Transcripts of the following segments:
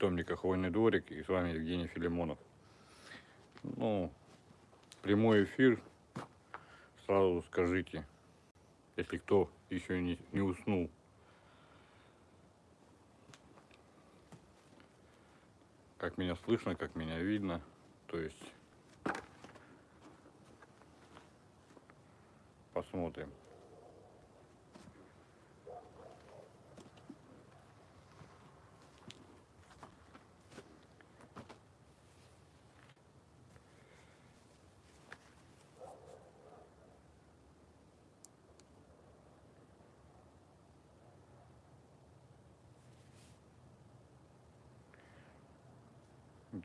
питомника Хвойный дворик и с вами Евгений Филимонов. Ну, прямой эфир, сразу скажите, если кто еще не, не уснул. Как меня слышно, как меня видно, то есть посмотрим.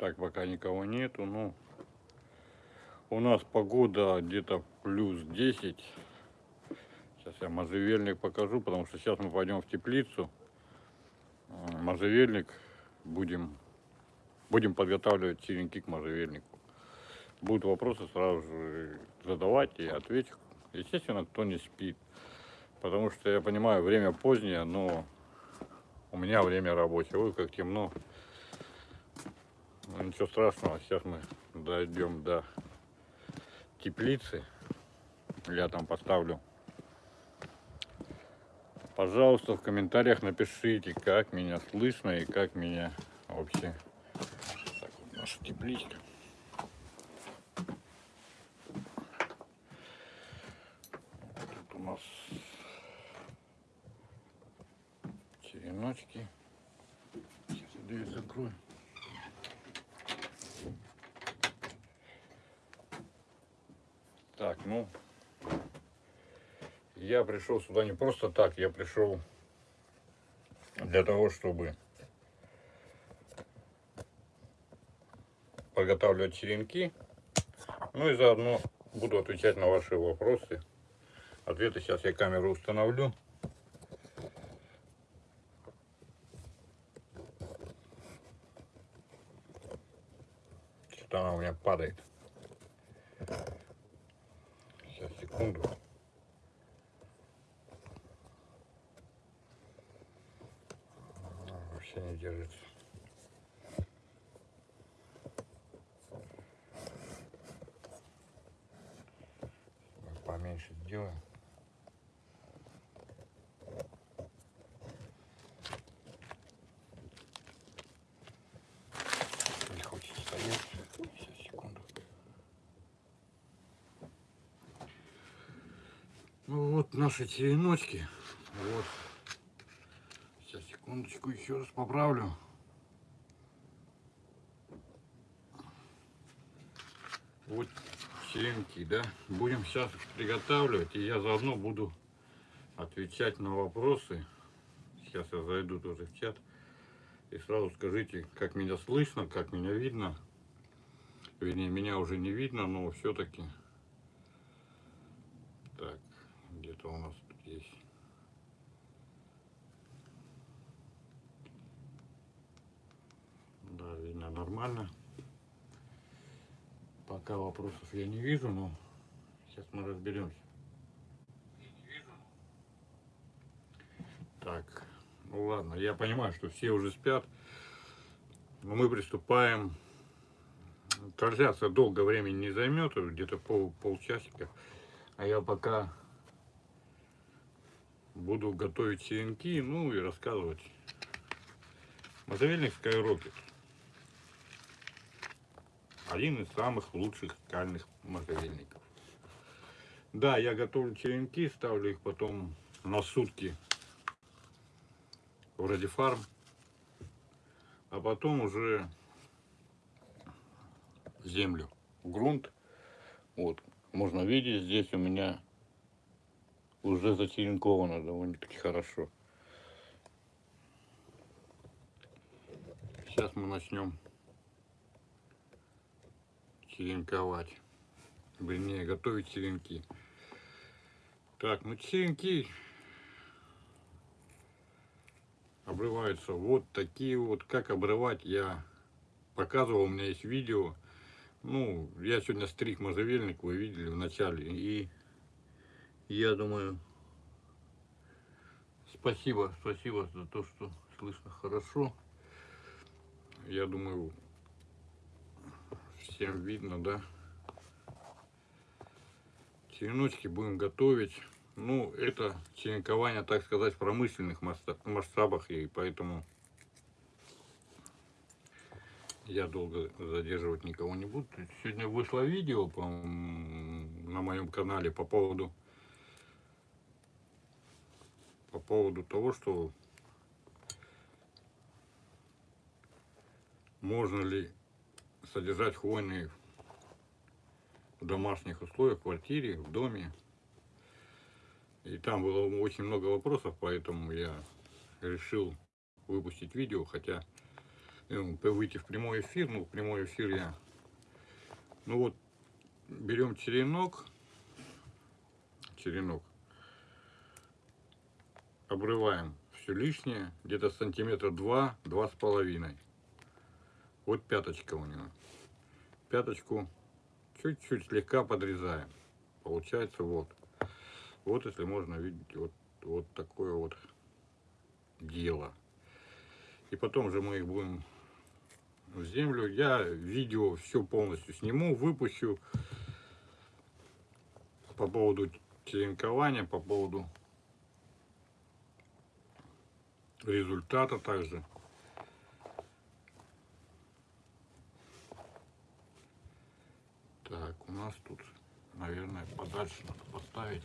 Так, пока никого нету. Ну, у нас погода где-то плюс 10. Сейчас я можжевельник покажу, потому что сейчас мы пойдем в теплицу. А, можжевельник будем, будем подготавливать черенки к можжевельнику. Будут вопросы сразу же задавать и отвечу. Естественно, кто не спит. Потому что я понимаю, время позднее, но у меня время рабочее. Ой, как темно. Ну, ничего страшного, сейчас мы дойдем до теплицы. Я там поставлю. Пожалуйста, в комментариях напишите, как меня слышно и как меня вообще. Так, вот наша тепличка. Тут у нас череночки. Сейчас я дверь закрою. Так, ну, я пришел сюда не просто так, я пришел для того, чтобы подготавливать черенки, ну и заодно буду отвечать на ваши вопросы. Ответы сейчас я камеру установлю. Что-то она у меня падает. секунду. Вообще не держится. Поменьше сделаем. Ну вот наши череночки. Вот. Сейчас, секундочку, еще раз поправлю. Вот черенки, да. Будем сейчас приготавливать, и я заодно буду отвечать на вопросы. Сейчас я зайду тоже в чат. И сразу скажите, как меня слышно, как меня видно. Вернее, меня уже не видно, но все-таки что у нас тут есть. Да, видно нормально. Пока вопросов я не вижу, но сейчас мы разберемся. Так, ну ладно, я понимаю, что все уже спят, но мы приступаем. Трансляция долго времени не займет, где-то пол, полчасика. А я пока буду готовить черенки, ну и рассказывать. Мотовельник Skyrocket. Один из самых лучших скальных мотовельников. Да, я готовлю черенки, ставлю их потом на сутки в радифарм. А потом уже землю, грунт. Вот, можно видеть, здесь у меня уже зачеренковано довольно-таки хорошо. Сейчас мы начнем черенковать. Вернее, готовить черенки. Так, ну черенки обрываются вот такие вот. Как обрывать, я показывал, у меня есть видео. Ну, я сегодня стриг можжевельник, вы видели в начале. И я думаю, спасибо, спасибо за то, что слышно хорошо. я думаю, всем видно, да? Череночки будем готовить. Ну, это черенкование, так сказать, в промышленных масштабах, и поэтому я долго задерживать никого не буду. Сегодня вышло видео по, на моем канале по поводу по поводу того, что можно ли содержать хвойные в домашних условиях, в квартире, в доме. И там было очень много вопросов, поэтому я решил выпустить видео, хотя ну, выйти в прямой эфир, ну, в прямой эфир я, ну вот, берем черенок, черенок, обрываем все лишнее, где-то сантиметра два, два с половиной. Вот пяточка у него. Пяточку чуть-чуть слегка подрезаем. Получается вот. Вот если можно видеть вот, вот такое вот дело. И потом же мы их будем в землю. Я видео все полностью сниму, выпущу по поводу черенкования, по поводу результата также. Так, у нас тут, наверное, подальше надо поставить.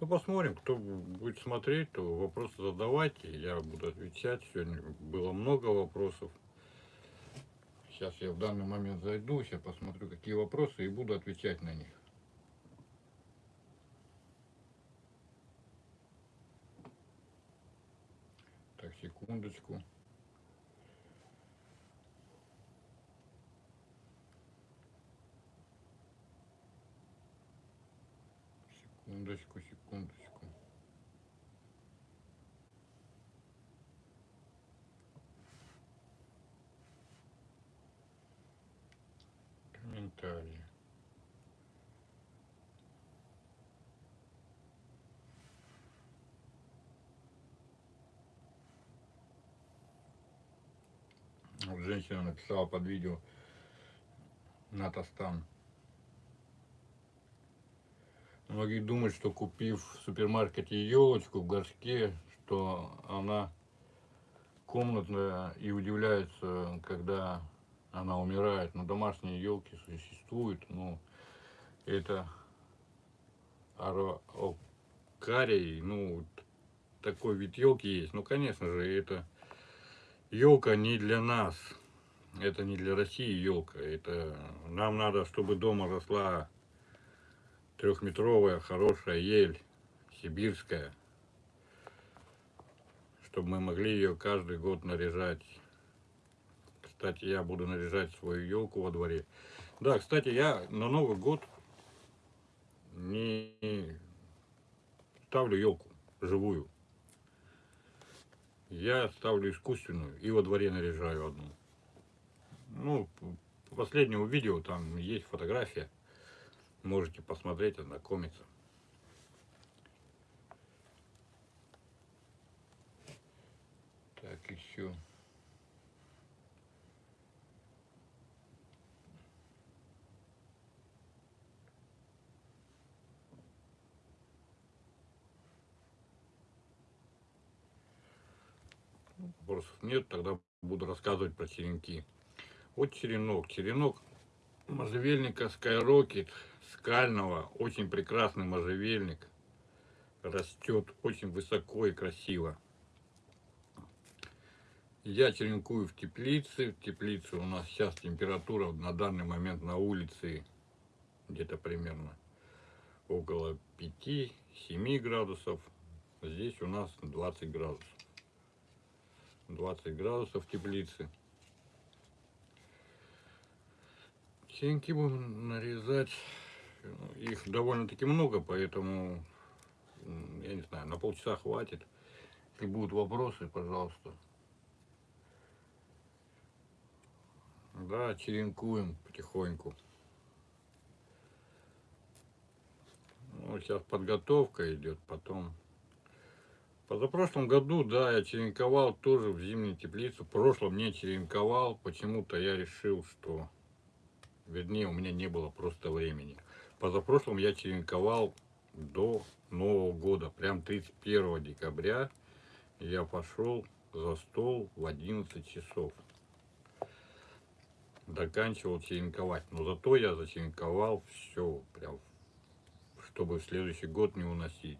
Ну, посмотрим, кто будет смотреть, то вопросы задавайте, я буду отвечать. Сегодня было много вопросов. Сейчас я в данный момент зайду, сейчас посмотрю, какие вопросы, и буду отвечать на них. Так, секундочку. Секундочку, секундочку. Комментарии. Вот женщина написала под видео Натастан. Многие думают, что купив в супермаркете елочку в горшке, что она комнатная и удивляются, когда она умирает. Но домашние елки существуют, но это арокарий, ну, такой вид елки есть. Ну, конечно же, это елка не для нас. Это не для России елка. Это нам надо, чтобы дома росла трехметровая хорошая ель, сибирская, чтобы мы могли ее каждый год наряжать. Кстати, я буду наряжать свою елку во дворе. Да, кстати, я на Новый год не ставлю елку живую. Я ставлю искусственную и во дворе наряжаю одну. Ну, по последнему видео там есть фотография. Можете посмотреть, ознакомиться. Так, еще. Вопросов нет, тогда буду рассказывать про черенки. Вот черенок. Черенок можжевельника Skyrocket скального, очень прекрасный можжевельник. Растет очень высоко и красиво. Я черенкую в теплице. В теплице у нас сейчас температура на данный момент на улице где-то примерно около 5-7 градусов. Здесь у нас 20 градусов. 20 градусов в теплице. Черенки будем нарезать их довольно-таки много, поэтому, я не знаю, на полчаса хватит. Если будут вопросы, пожалуйста. Да, черенкуем потихоньку. Ну, сейчас подготовка идет, потом Позапрошлом году, да, я черенковал тоже в зимней теплице. В прошлом не черенковал. Почему-то я решил, что... Вернее, у меня не было просто времени. Позапрошлом я черенковал до Нового года. Прям 31 декабря я пошел за стол в 11 часов. Заканчивал черенковать. Но зато я зачеренковал все, прям, чтобы в следующий год не уносить.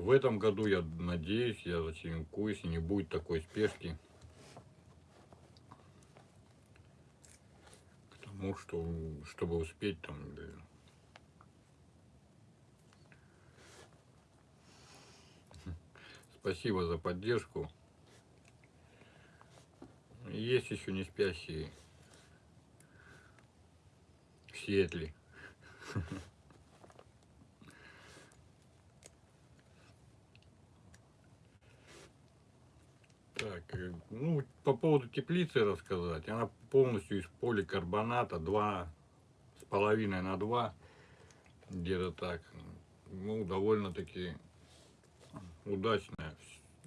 В этом году, я надеюсь, я зачеренкуюсь и не будет такой спешки. К тому, что, чтобы успеть там... Спасибо за поддержку. Есть еще не спящие в Сиэтле. Так, э, ну, по поводу теплицы рассказать. Она полностью из поликарбоната, два с половиной на два, где-то так. Ну, довольно-таки удачное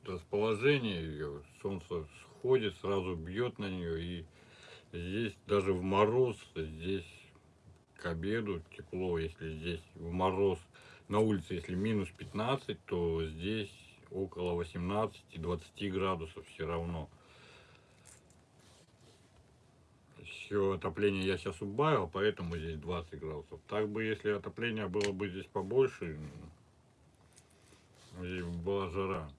расположение ее. Солнце сходит, сразу бьет на нее. И здесь даже в мороз, здесь к обеду тепло, если здесь в мороз на улице, если минус 15, то здесь около 18-20 градусов все равно. Все отопление я сейчас убавил, поэтому здесь 20 градусов. Так бы, если отопление было бы здесь побольше, здесь была жара.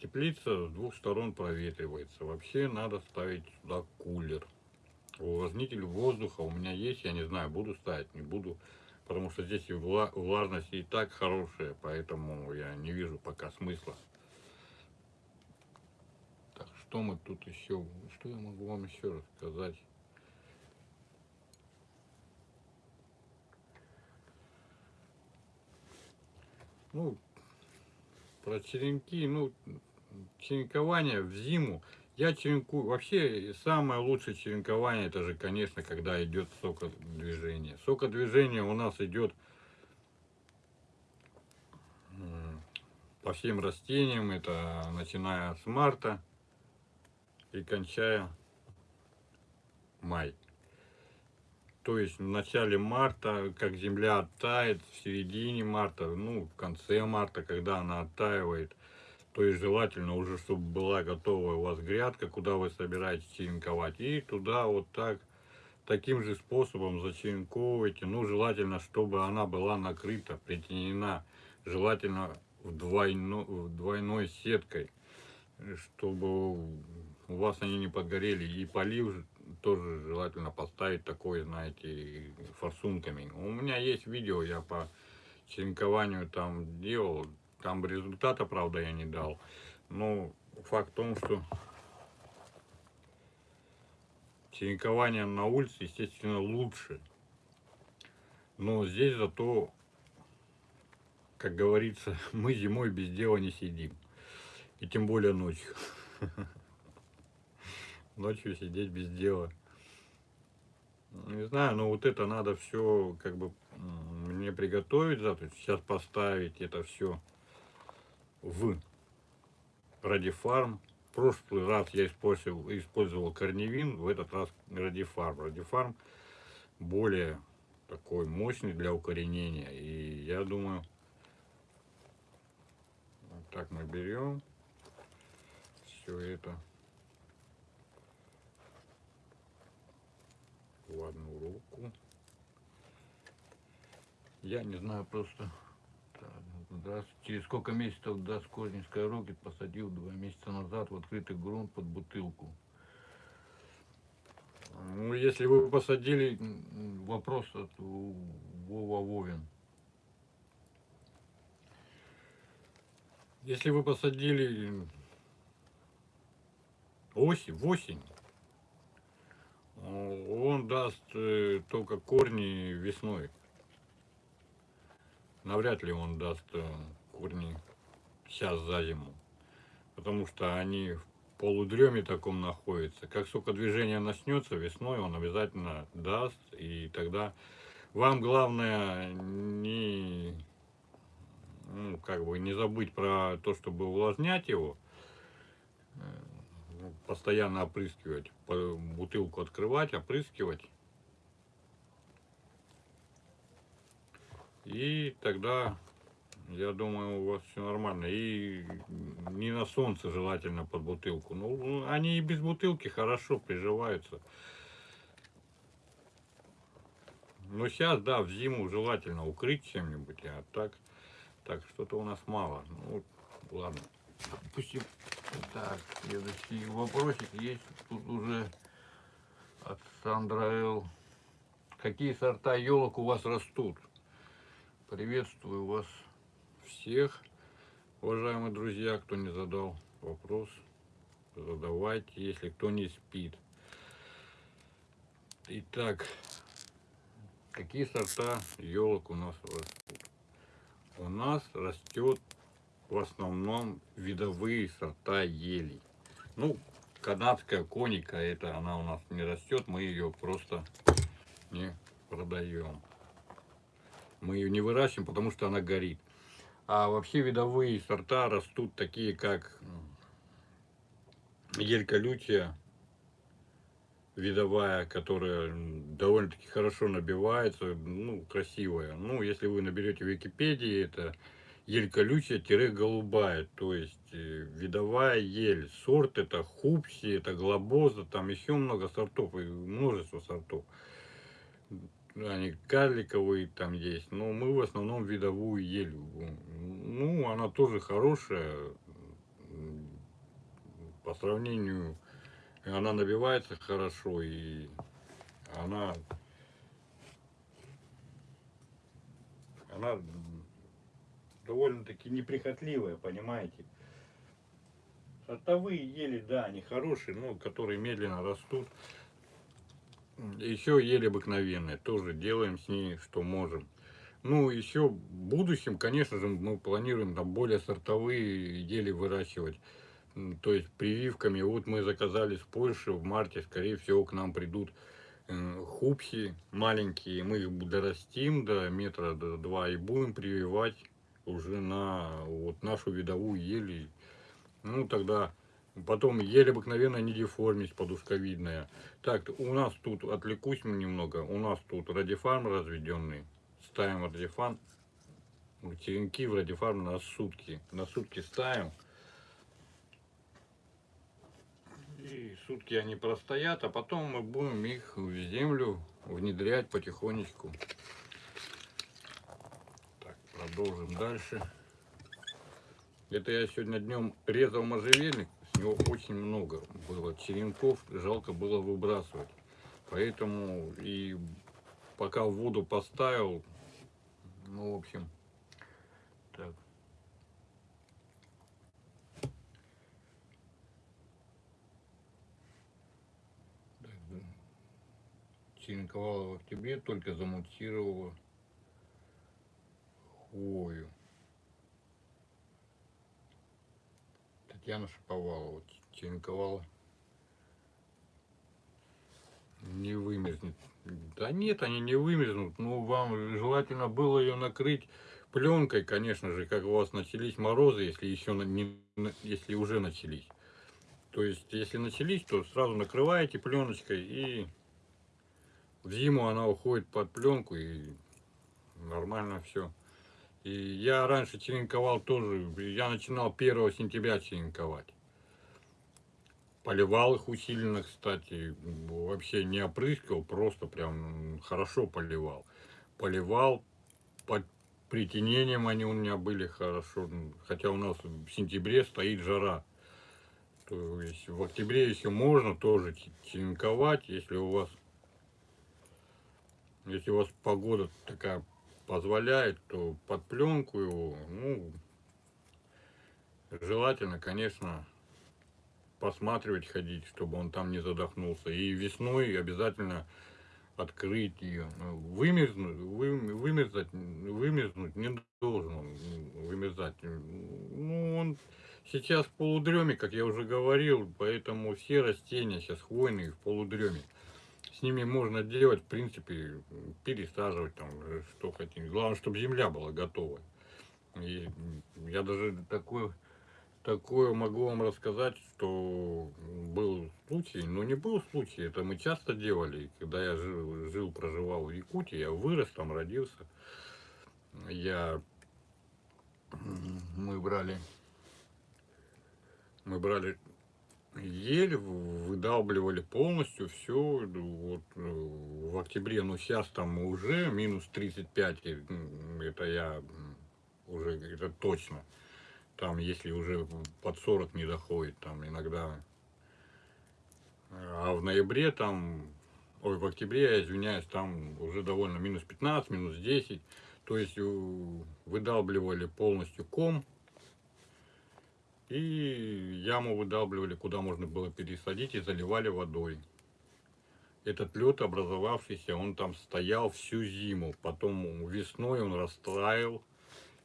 Теплица с двух сторон проветривается. Вообще надо ставить сюда кулер. Увлажнитель воздуха у меня есть, я не знаю, буду ставить, не буду потому что здесь и влажность и так хорошая, поэтому я не вижу пока смысла. Так, что мы тут еще, что я могу вам еще рассказать? Ну, про черенки, ну, черенкование в зиму я черенкую. Вообще, самое лучшее черенкование, это же, конечно, когда идет сокодвижение. Сокодвижение у нас идет по всем растениям. Это начиная с марта и кончая май. То есть в начале марта, как земля оттает, в середине марта, ну, в конце марта, когда она оттаивает, то есть желательно уже, чтобы была готовая у вас грядка, куда вы собираетесь черенковать. И туда вот так, таким же способом зачеренковывайте. Ну, желательно, чтобы она была накрыта, притенена. Желательно в двойной, в двойной сеткой, чтобы у вас они не подгорели. И полив тоже желательно поставить такой, знаете, форсунками. У меня есть видео, я по черенкованию там делал, там результата, правда, я не дал. Но факт в том, что черенкование на улице, естественно, лучше. Но здесь зато, как говорится, мы зимой без дела не сидим. И тем более ночью. Ночью сидеть без дела. Не знаю, но вот это надо все как бы мне приготовить завтра. Сейчас поставить это все в Радифарм. В прошлый раз я использовал, использовал корневин, в этот раз Радифарм. Радифарм более такой мощный для укоренения. И я думаю, вот так мы берем все это в одну руку. Я не знаю просто Здравствуйте. Через сколько месяцев даст корень Skyrocket посадил два месяца назад в открытый грунт под бутылку? Ну, если вы посадили, вопрос от Вова Вовин. Если вы посадили осень, в осень, он даст э, только корни весной навряд ли он даст э, корни сейчас за зиму. Потому что они в полудреме таком находятся. Как только движение начнется весной, он обязательно даст. И тогда вам главное не, ну, как бы не забыть про то, чтобы увлажнять его, э, ну, постоянно опрыскивать, бутылку открывать, опрыскивать. И тогда, я думаю, у вас все нормально. И не на солнце желательно под бутылку. Ну, они и без бутылки хорошо приживаются. Но сейчас, да, в зиму желательно укрыть чем-нибудь, а так, так что-то у нас мало. Ну, ладно. Допустим, так, следующий вопросик есть тут уже от Сандра Л. Какие сорта елок у вас растут? Приветствую вас всех, уважаемые друзья, кто не задал вопрос, задавайте, если кто не спит. Итак, какие сорта елок у нас растут? У нас растет в основном видовые сорта елей. Ну, канадская коника, это она у нас не растет, мы ее просто не продаем. Мы ее не выращиваем, потому что она горит. А вообще видовые сорта растут такие, как елька лютия, видовая, которая довольно-таки хорошо набивается, ну, красивая. Ну, если вы наберете в Википедии, это ель колючая-голубая, то есть э, видовая ель. Сорт это хупси, это глобоза, там еще много сортов, множество сортов они карликовые там есть, но мы в основном видовую ель. Ну, она тоже хорошая, по сравнению, она набивается хорошо, и она, она довольно-таки неприхотливая, понимаете. Сортовые ели, да, они хорошие, но которые медленно растут. Еще еле обыкновенная, тоже делаем с ней, что можем. Ну, еще в будущем, конечно же, мы планируем там более сортовые ели выращивать. То есть прививками. Вот мы заказали с Польши в марте, скорее всего, к нам придут э, хупси маленькие. Мы их дорастим до метра до два и будем прививать уже на вот нашу видовую ели. Ну, тогда Потом еле обыкновенная недеформность подушковидная. Так, у нас тут, отвлекусь немного, у нас тут радифарм разведенный. Ставим радифан, черенки в радифарм на сутки. На сутки ставим. И сутки они простоят, а потом мы будем их в землю внедрять потихонечку. Так, продолжим дальше. Это я сегодня днем резал можжевельник него очень много было черенков, жалко было выбрасывать. Поэтому и пока в воду поставил, ну, в общем, так. черенковала в октябре, только замутировала хвою. Татьяна Шаповалова черенковала. Не вымерзнет. Да нет, они не вымерзнут. Ну, вам желательно было ее накрыть пленкой, конечно же, как у вас начались морозы, если еще не, если уже начались. То есть, если начались, то сразу накрываете пленочкой и в зиму она уходит под пленку и нормально все. И я раньше черенковал тоже, я начинал 1 сентября черенковать. Поливал их усиленно, кстати, вообще не опрыскивал, просто прям хорошо поливал. Поливал, под притенением они у меня были хорошо, хотя у нас в сентябре стоит жара. То есть в октябре еще можно тоже черенковать, если у вас, если у вас погода такая позволяет, то под пленку его, ну, желательно, конечно, посматривать, ходить, чтобы он там не задохнулся. И весной обязательно открыть ее. Вымерзнуть, вы, вымерзать, вымерзнуть не должен он вымерзать. Ну, он сейчас в полудреме, как я уже говорил, поэтому все растения сейчас хвойные в полудреме с ними можно делать, в принципе, пересаживать там, что хотим. Главное, чтобы земля была готова. И я даже такое, такое могу вам рассказать, что был случай, ну не был случай, это мы часто делали, когда я жил проживал в Якутии, я вырос там, родился, я, мы брали, мы брали еле выдалбливали полностью все вот, в октябре, но сейчас там уже минус 35, это я уже это точно. Там, если уже под 40 не доходит, там иногда. А в ноябре там, ой, в октябре, я извиняюсь, там уже довольно минус 15, минус 10. То есть выдалбливали полностью ком. И яму выдалбливали, куда можно было пересадить, и заливали водой. Этот лед образовавшийся, он там стоял всю зиму. Потом весной он растаял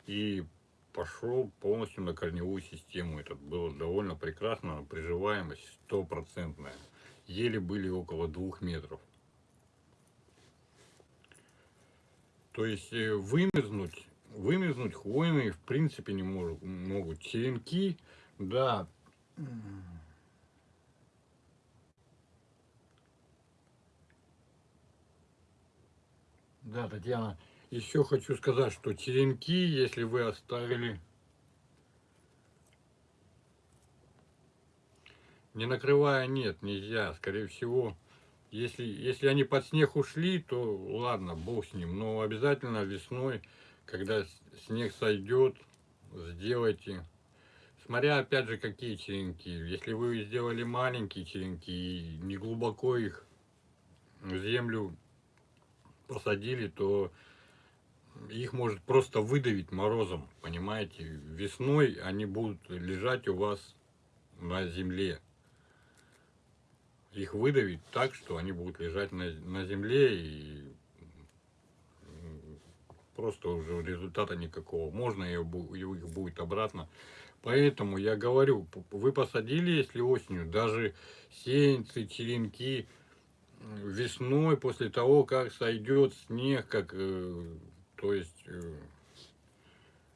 и пошел полностью на корневую систему. Это было довольно прекрасно, приживаемость стопроцентная. Еле были около двух метров. То есть э, вымерзнуть, вымерзнуть хвойные в принципе не могут. Черенки, да. Да, Татьяна, еще хочу сказать, что черенки, если вы оставили, не накрывая, нет, нельзя. Скорее всего, если, если они под снег ушли, то ладно, бог с ним. Но обязательно весной, когда снег сойдет, сделайте. Смотря опять же какие черенки. Если вы сделали маленькие черенки и не глубоко их в землю посадили, то их может просто выдавить морозом, понимаете. Весной они будут лежать у вас на земле. Их выдавить так, что они будут лежать на, на земле и просто уже результата никакого. Можно их будет обратно. Поэтому я говорю, вы посадили, если осенью, даже сеянцы, черенки, весной, после того, как сойдет снег, как э, то есть э,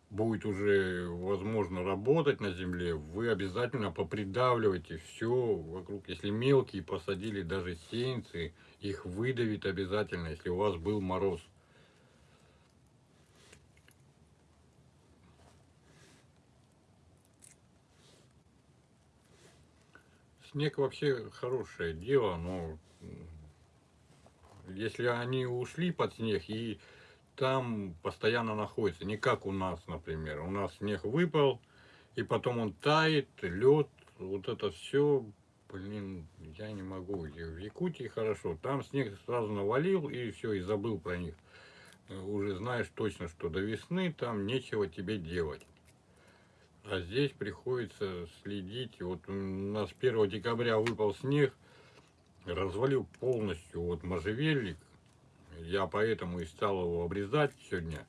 будет уже возможно работать на земле, вы обязательно попридавливайте все вокруг. Если мелкие посадили даже сеянцы, их выдавит обязательно, если у вас был мороз. Снег вообще хорошее дело, но если они ушли под снег и там постоянно находится. Не как у нас, например. У нас снег выпал, и потом он тает, лед, вот это все, блин, я не могу. В Якутии хорошо. Там снег сразу навалил, и все, и забыл про них. Уже знаешь точно, что до весны там нечего тебе делать. А здесь приходится следить. Вот у нас 1 декабря выпал снег, развалил полностью вот можжевельник, я поэтому и стал его обрезать сегодня,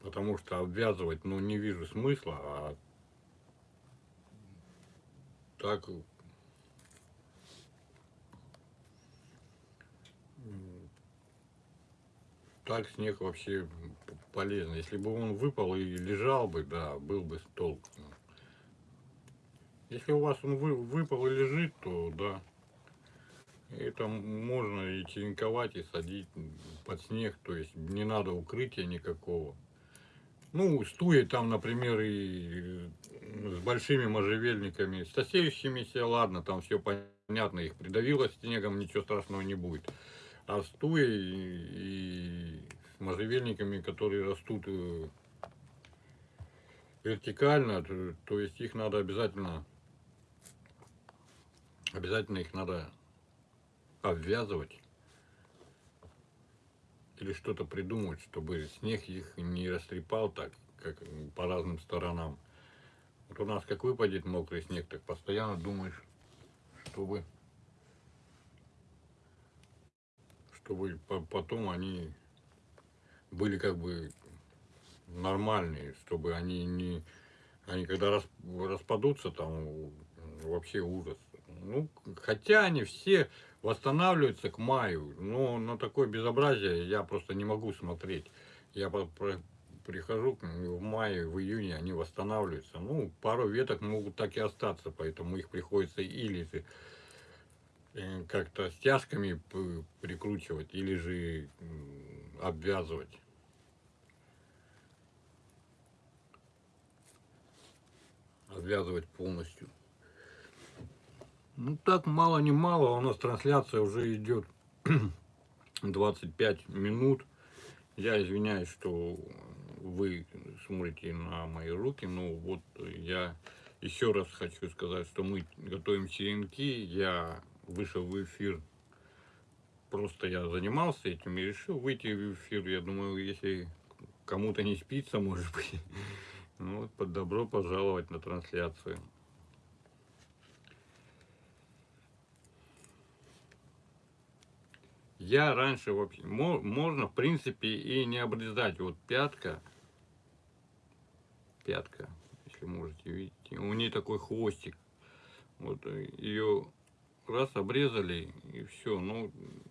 потому что обвязывать, ну, не вижу смысла, а так так снег вообще полезно. Если бы он выпал и лежал бы, да, был бы толк. Если у вас он вы, выпал и лежит, то да. Это можно и черенковать, и садить под снег, то есть не надо укрытия никакого. Ну, стуи там, например, и с большими можжевельниками, с сосеющимися, ладно, там все понятно, их придавило снегом, ничего страшного не будет. А стуи и с можжевельниками, которые растут э, вертикально, то есть их надо обязательно, обязательно их надо обвязывать или что-то придумать, чтобы снег их не растрепал так, как по разным сторонам. Вот у нас как выпадет мокрый снег, так постоянно думаешь, чтобы, чтобы потом они были как бы нормальные, чтобы они не, они когда распадутся, там вообще ужас. Ну, хотя они все восстанавливаются к маю, но на такое безобразие я просто не могу смотреть. Я прихожу в мае, в июне они восстанавливаются. Ну, пару веток могут так и остаться, поэтому их приходится или как-то стяжками прикручивать, или же обвязывать. Обвязывать полностью. Ну так, мало не мало, у нас трансляция уже идет 25 минут. Я извиняюсь, что вы смотрите на мои руки, но вот я еще раз хочу сказать, что мы готовим черенки. Я вышел в эфир, просто я занимался этим и решил выйти в эфир. Я думаю, если кому-то не спится, может быть, ну, вот, под добро пожаловать на трансляцию. Я раньше вообще, мо- можно в принципе и не обрезать. Вот пятка, пятка, если можете видеть, у нее такой хвостик. Вот ее раз обрезали и все. Ну,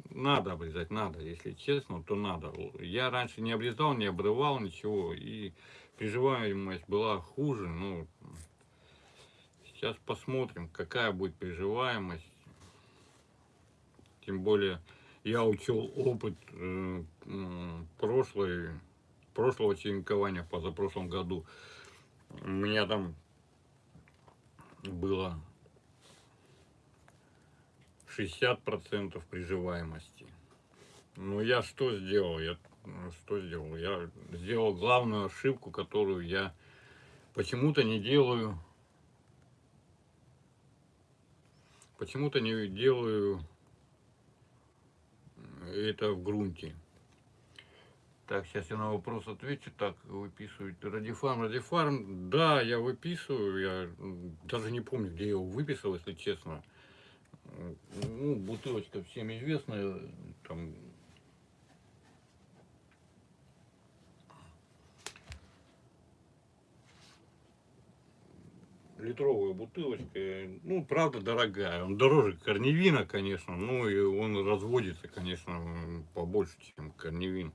надо обрезать, надо, если честно, то надо. Я раньше не обрезал, не обрывал ничего, и приживаемость была хуже. Ну, сейчас посмотрим, какая будет приживаемость. Тем более я учел опыт э, прошлой, прошлого черенкования, позапрошлом году. У меня там было 60% приживаемости. Ну, я что сделал? Я ну, что сделал? Я сделал главную ошибку, которую я почему-то не делаю. Почему-то не делаю это в грунте. Так, сейчас я на вопрос отвечу. Так, выписывать радифарм. Радифарм, да, я выписываю. Я даже не помню, где я его выписал, если честно. Ну, бутылочка всем известная. Там литровая бутылочка, ну, правда, дорогая. Он дороже корневина, конечно, ну, и он разводится, конечно, побольше, чем корневин.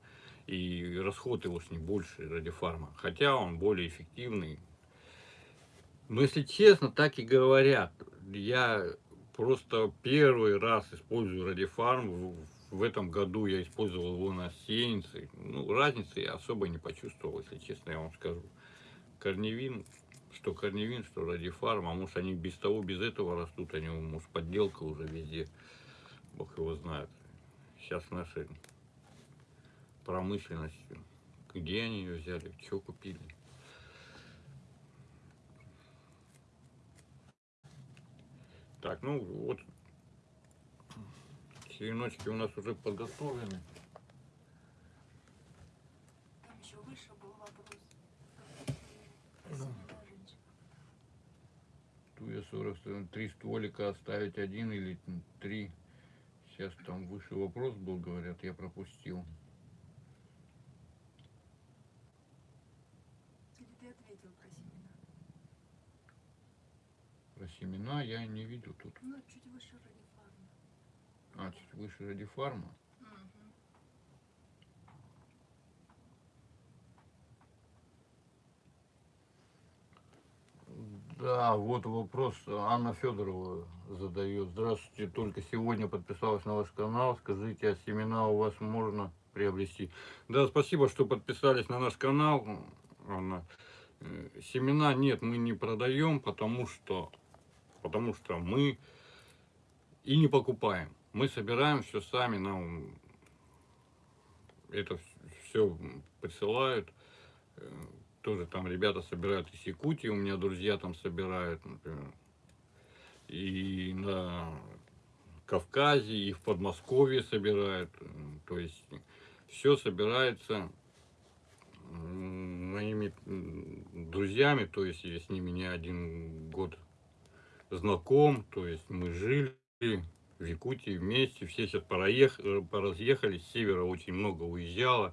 И расход его с ним больше ради фарма. Хотя он более эффективный. Но если честно, так и говорят. Я просто первый раз использую радифарм. В, этом году я использовал его на сеянце. Ну, разницы я особо не почувствовал, если честно, я вам скажу. Корневин, что корневин, что радифарм, а может они без того, без этого растут, они, может, подделка уже везде. Бог его знает. Сейчас нашей промышленностью. Где они ее взяли, что купили? Так, ну вот, череночки у нас уже подготовлены. Там еще выше был вопрос. Да. Женщина. Туя 40, три стволика оставить один или три. Сейчас там выше вопрос был, говорят, я пропустил. Или ты ответил про семена? Про семена я не видел тут. Ну, чуть выше радифарма. А, чуть выше радифарма. Мгм. Да, вот вопрос Анна Федорова задает. Здравствуйте, только сегодня подписалась на ваш канал. Скажите, а семена у вас можно приобрести? Да, спасибо, что подписались на наш канал, Анна. Э, Семена нет, мы не продаем, потому что, потому что мы и не покупаем. Мы собираем все сами, нам это все присылают. Э, Тоже там ребята собирают из Якутии, у меня друзья там собирают, например. И на Кавказе, и в Подмосковье собирают. М, То есть все собирается м, моими друзьями, то есть я с ними не один год знаком, то есть мы жили в Якутии вместе, все сейчас э, поразъехались, с севера очень много уезжало,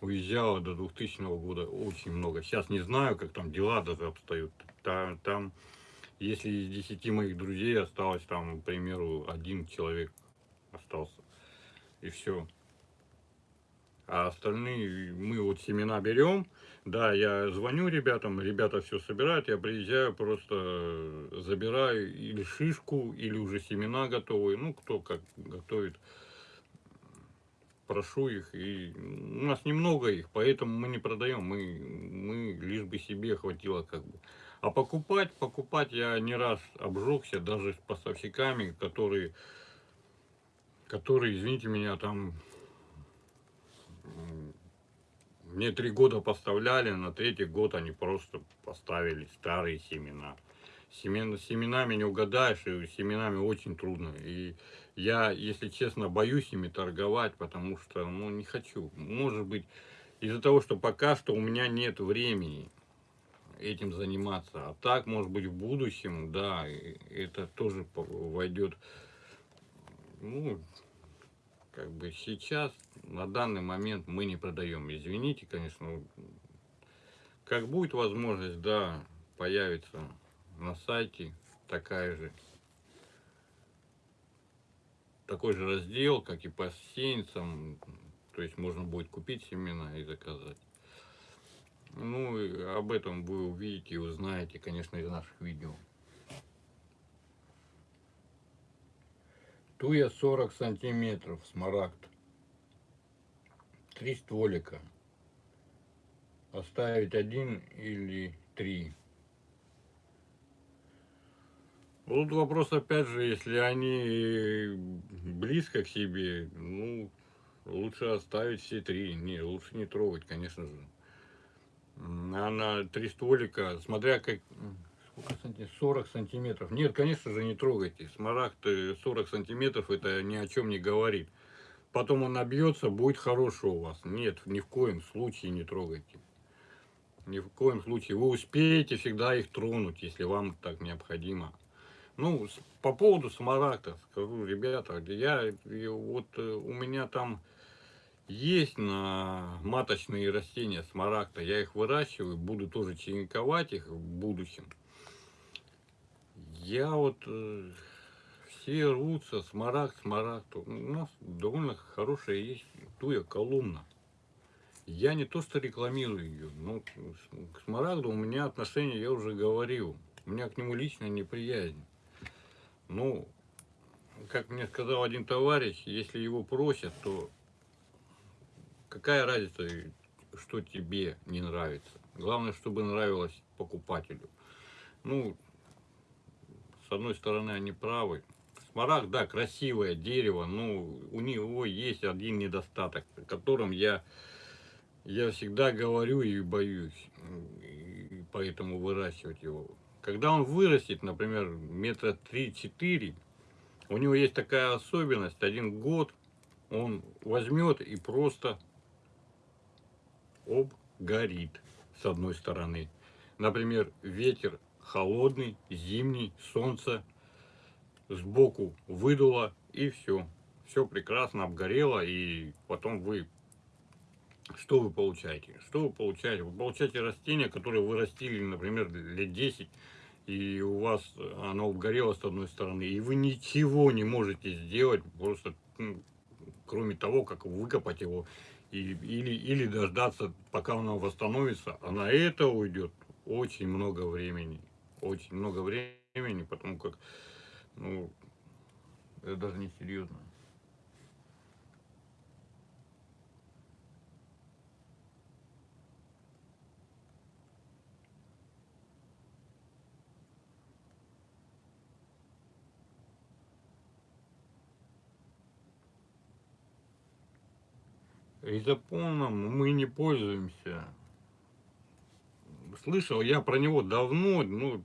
уезжало до 2000 года очень много. Сейчас не знаю, как там дела даже обстоят. Та- Там, если из 10 моих друзей осталось там, к примеру, один человек остался. И все. А остальные мы вот семена берем. Да, я звоню ребятам, ребята все собирают, я приезжаю, просто забираю или шишку, или уже семена готовые, ну, кто как готовит. Прошу их, и у нас немного их, поэтому мы не продаем, мы, мы лишь бы себе хватило как бы. А покупать, покупать я не раз обжегся, даже с поставщиками, которые, которые, извините меня, там мне три года поставляли, на третий год они просто поставили старые семена. Семена, с семенами не угадаешь, и семенами очень трудно. И я, если честно, боюсь ими торговать, потому что, ну, не хочу. Может быть, из-за того, что пока что у меня нет времени этим заниматься. А так, может быть, в будущем, да, это тоже войдет, ну, как бы сейчас, на данный момент мы не продаем. Извините, конечно, как будет возможность, да, появится на сайте такая же, такой же раздел, как и по сеянцам, то есть можно будет купить семена и заказать. Ну, об этом вы увидите и узнаете, конечно, из наших видео. Туя 40 сантиметров, смарагд. Три стволика. Оставить один или три. Вот вопрос опять же, если они близко к себе, ну, лучше оставить все три. Не, лучше не трогать, конечно же. Она три стволика, смотря как... Сколько сантиметров? 40 сантиметров. Нет, конечно же, не трогайте. Смарагд э, 40 сантиметров, это ни о чем не говорит. Потом он набьется, будет хороший у вас. Нет, ни в коем случае не трогайте. Ни в коем случае. Вы успеете всегда их тронуть, если вам так необходимо. Ну, по поводу смарагда скажу, ребята, я, вот э, у меня там есть на маточные растения смарагда, я их выращиваю, буду тоже черенковать их в будущем. Я вот, э, все рвутся, смарагд, смарагд, у нас довольно хорошая есть туя колумна. Я не то что рекламирую ее, но к смарагду у меня отношения, я уже говорил, у меня к нему личная неприязнь. Ну, как мне сказал один товарищ, если его просят, то какая разница, что тебе не нравится. Главное, чтобы нравилось покупателю. Ну, с одной стороны, они правы. Смарагд, да, красивое дерево, но у него есть один недостаток, о котором я, я всегда говорю и боюсь, и поэтому выращивать его. Когда он вырастет, например, метра три-четыре, у него есть такая особенность, один год он возьмет и просто обгорит с одной стороны. Например, ветер холодный, зимний, солнце сбоку выдуло и все. Все прекрасно обгорело и потом вы что вы получаете? Что вы получаете? Вы получаете растение, которое вы растили, например, лет 10, и у вас оно обгорело с одной стороны, и вы ничего не можете сделать, просто ну, кроме того, как выкопать его и, или, или дождаться, пока оно восстановится, а на это уйдет очень много времени. Очень много времени, потому как, ну, это даже не серьезно. Изополном мы не пользуемся. Слышал я про него давно, ну,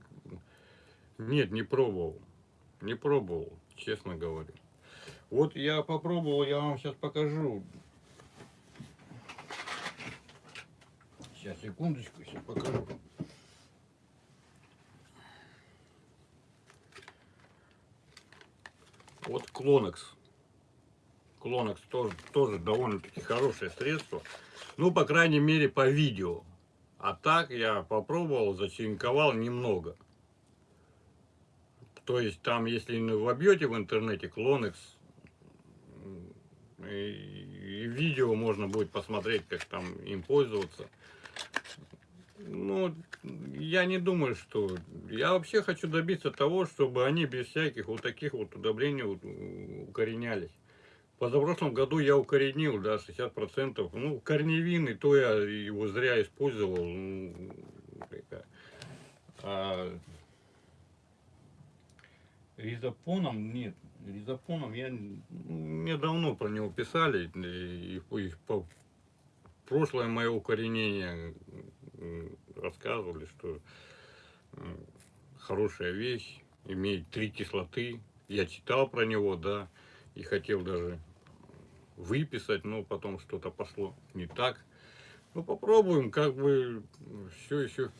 нет, не пробовал. Не пробовал, честно говорю. Вот я попробовал, я вам сейчас покажу. Сейчас, секундочку, сейчас покажу. Вот Клонекс. Клонекс тоже, тоже довольно-таки хорошее средство. Ну, по крайней мере, по видео. А так я попробовал, зачеренковал немного. То есть там, если вобьете в интернете Клонекс, и видео можно будет посмотреть, как там им пользоваться. Ну, я не думаю, что... Я вообще хочу добиться того, чтобы они без всяких вот таких вот удобрений укоренялись. Позапрошлом году я укоренил, да, 60%. Ну, корневины, то я его зря использовал. Ну, а ризопоном нет. Ризопоном я... Мне давно про него писали. И, и по прошлое мое укоренение рассказывали, что хорошая вещь, имеет три кислоты. Я читал про него, да, и хотел даже выписать, но потом что-то пошло не так. Ну, попробуем, как бы все еще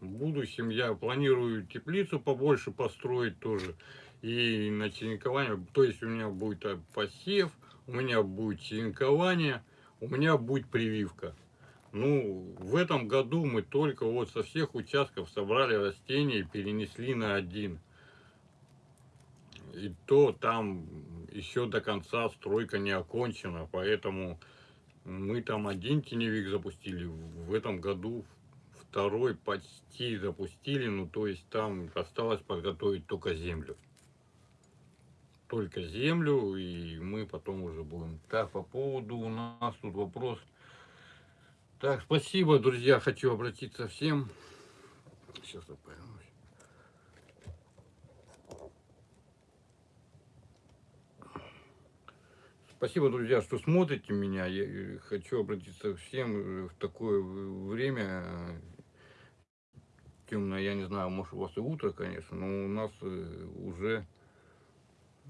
в будущем я планирую теплицу побольше построить тоже. И на черенкование, то есть у меня будет посев, у меня будет черенкование, у меня будет прививка. Ну, в этом году мы только вот со всех участков собрали растения и перенесли на один. И то там еще до конца стройка не окончена, поэтому мы там один теневик запустили, в этом году второй почти запустили, ну то есть там осталось подготовить только землю. Только землю, и мы потом уже будем. Так, по поводу у нас тут вопрос. Так, спасибо, друзья, хочу обратиться всем. Сейчас я Спасибо, друзья, что смотрите меня. Я э, хочу обратиться всем э, в такое время темное, я не знаю, может у вас и утро, конечно, но у нас э, уже,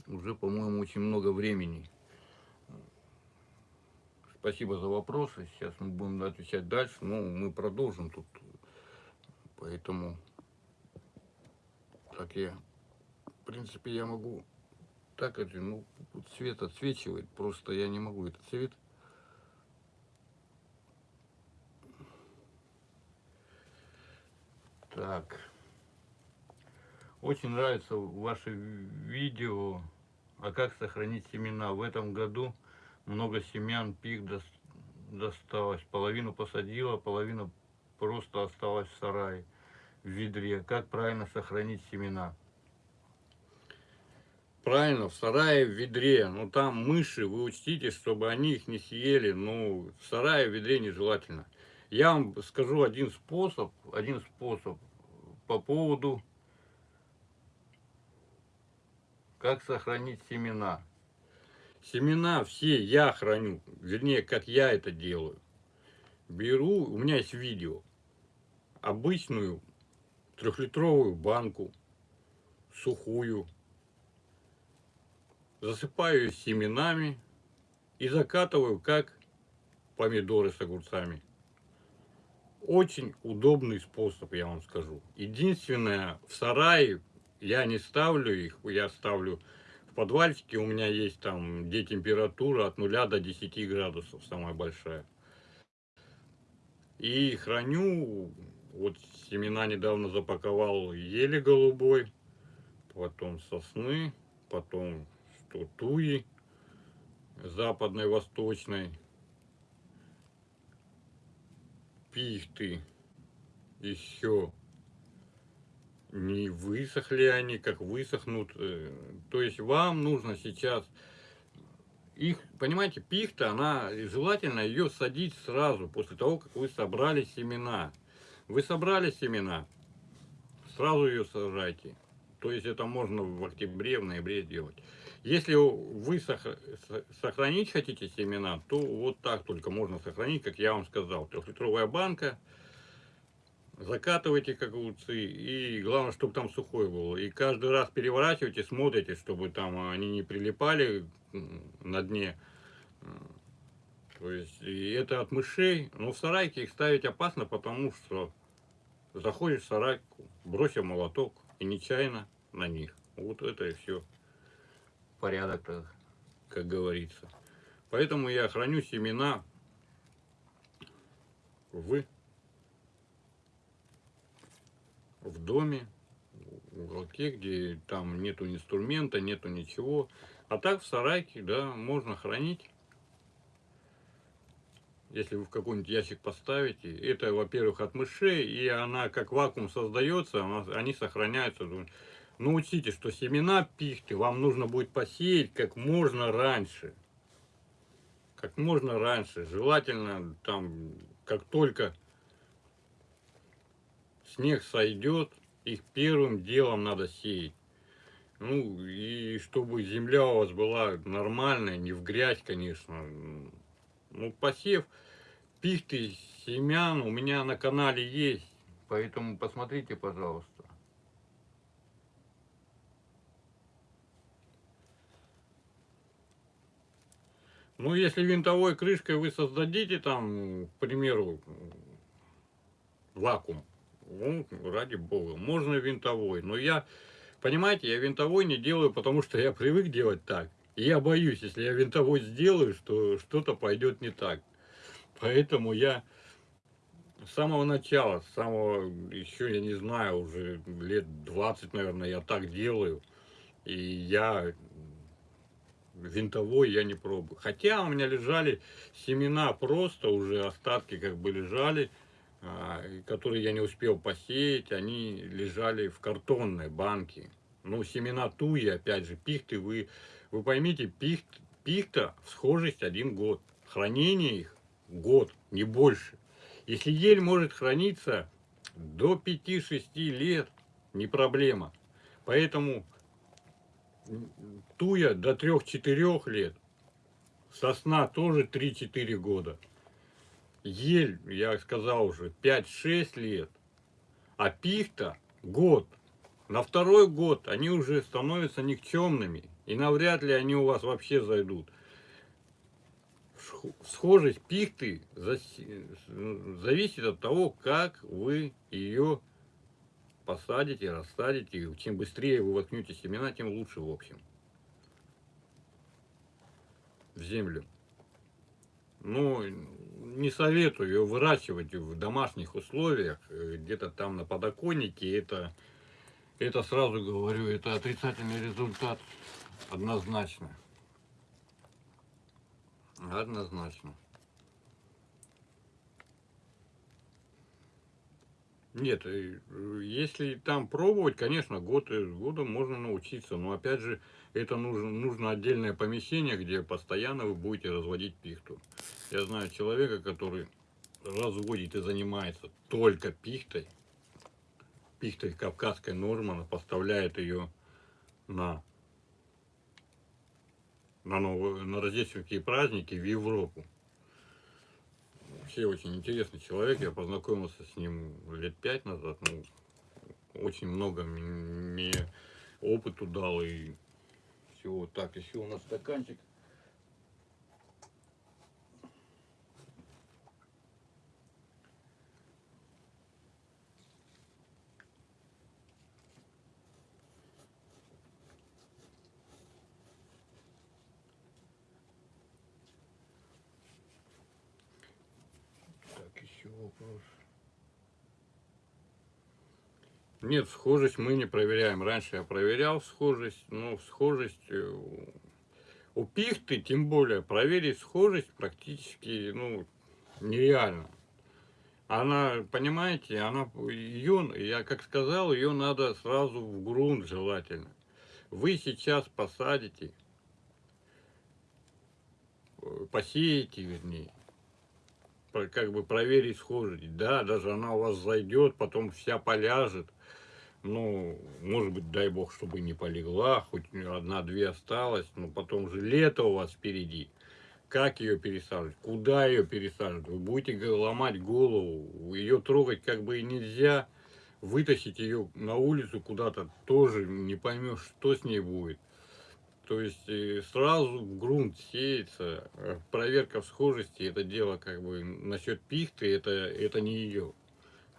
уже, по-моему, очень много времени. Спасибо за вопросы. Сейчас мы будем отвечать дальше. Ну, мы продолжим тут. Поэтому так я, в принципе, я могу так это, ну, цвет отсвечивает, просто я не могу этот цвет. Так. Очень нравится ваше видео, а как сохранить семена. В этом году много семян пик дос- досталось. Половину посадила, половина просто осталась в сарае, в ведре. Как правильно сохранить семена? Правильно, в сарае, в ведре. Но там мыши, вы учтите, чтобы они их не съели. Ну, в сарае, в ведре нежелательно. Я вам скажу один способ, один способ по поводу, как сохранить семена. Семена все я храню, вернее, как я это делаю. Беру, у меня есть видео, обычную трехлитровую банку, сухую, засыпаю семенами и закатываю, как помидоры с огурцами. Очень удобный способ, я вам скажу. Единственное, в сарае я не ставлю их, я ставлю в подвальчике, у меня есть там, где температура от 0 до 10 градусов, самая большая. И храню, вот семена недавно запаковал ели голубой, потом сосны, потом что туи западной, восточной, пихты еще не высохли они, как высохнут. э, То есть вам нужно сейчас их, понимаете, пихта, она желательно ее садить сразу, после того, как вы собрали семена. Вы собрали семена, сразу ее сажайте. То есть это можно в октябре, в ноябре сделать. Если вы сох- со- сохранить хотите семена, то вот так только можно сохранить, как я вам сказал. Трехлитровая банка, закатывайте как огурцы, и главное, чтобы там сухой был. И каждый раз переворачивайте, смотрите, чтобы там они не прилипали на дне. То есть, и это от мышей. Но в сарайке их ставить опасно, потому что заходишь в сарайку, бросил молоток, и нечаянно на них. Вот это и все. Порядок, так, как говорится. Поэтому я храню семена в, в доме, в уголке, где там нету инструмента, нету ничего. А так в сарайке, да, можно хранить. если вы в какой-нибудь ящик поставите, это, во-первых, от мышей, и она как вакуум создается, она- они сохраняются. Но учтите, что семена пихты вам нужно будет посеять как можно раньше. Как можно раньше. Желательно там, как только снег сойдет, их первым делом надо сеять. Ну, и чтобы земля у вас была нормальная, не в грязь, конечно. Ну, посев пихты семян у меня на канале есть. Поэтому посмотрите, пожалуйста. Ну, если винтовой крышкой вы создадите там, к примеру, вакуум, ну, ради бога, можно винтовой. Но я, понимаете, я винтовой не делаю, потому что я привык делать так. И я боюсь, если я винтовой сделаю, что что-то пойдет не так. Поэтому я с самого начала, с самого, еще я не знаю, уже лет 20, наверное, я так делаю. И я винтовой я не пробую. Хотя у меня лежали семена просто, уже остатки как бы лежали, а, которые я не успел посеять, они лежали в картонной банке. Ну, семена туи, опять же, пихты, вы, вы поймите, пихт, пихта схожесть один год. Хранение их год, не больше. Если ель может храниться до 5-6 лет, не проблема. Поэтому туя до 3-4 лет, сосна тоже 3-4 года. Ель, я сказал уже, 5-6 лет, а пихта год. На второй год они уже становятся никчемными, и навряд ли они у вас вообще зайдут. Схожесть пихты зависит от того, как вы ее посадите, рассадите. Чем быстрее вы воткнете семена, тем лучше в общем. В землю. Ну, не советую выращивать в домашних условиях, э, где-то там на подоконнике. Это, это сразу говорю, это отрицательный результат однозначно. Однозначно. Нет, э, если там пробовать, конечно, год из года можно научиться. Но опять же, это нужно, нужно отдельное помещение, где постоянно вы будете разводить пихту. Я знаю человека, который разводит и занимается только пихтой. Пихтой кавказской Нормана, поставляет ее на, на, новые, на рождественские праздники в Европу вообще очень интересный человек. Я познакомился с ним лет пять назад. Ну, очень много мне опыту дал и всего. Так, еще у нас стаканчик. вопрос. Нет, схожесть мы не проверяем. Раньше я проверял схожесть, но схожесть э, у пихты, тем более, проверить схожесть практически ну, нереально. Она, понимаете, она, ее, я как сказал, ее надо сразу в грунт желательно. Вы сейчас посадите, э, посеете, вернее, как бы проверить схожесть. Да, даже она у вас зайдет, потом вся поляжет. Ну, может быть, дай бог, чтобы не полегла, хоть одна-две осталось, но потом же лето у вас впереди. Как ее пересаживать? Куда ее пересаживать? Вы будете ломать голову, ее трогать как бы и нельзя. Вытащить ее на улицу куда-то тоже не поймешь, что с ней будет. То есть э, сразу в грунт сеется. Э, проверка схожести, это дело как бы насчет пихты, это, это не ее.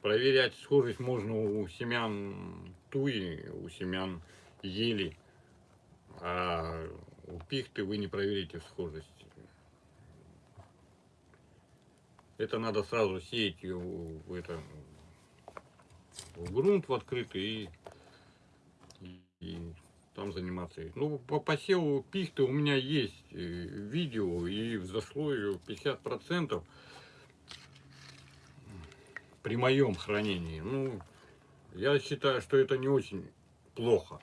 Проверять схожесть можно у семян туи, у семян ели, а у пихты вы не проверите схожесть. Это надо сразу сеять ее в, это, в грунт в открытый и, и там заниматься. Ну, по посеву пихты у меня есть э, видео, и взошло ее 50%. при моем хранении. Ну, я считаю, что это не очень плохо.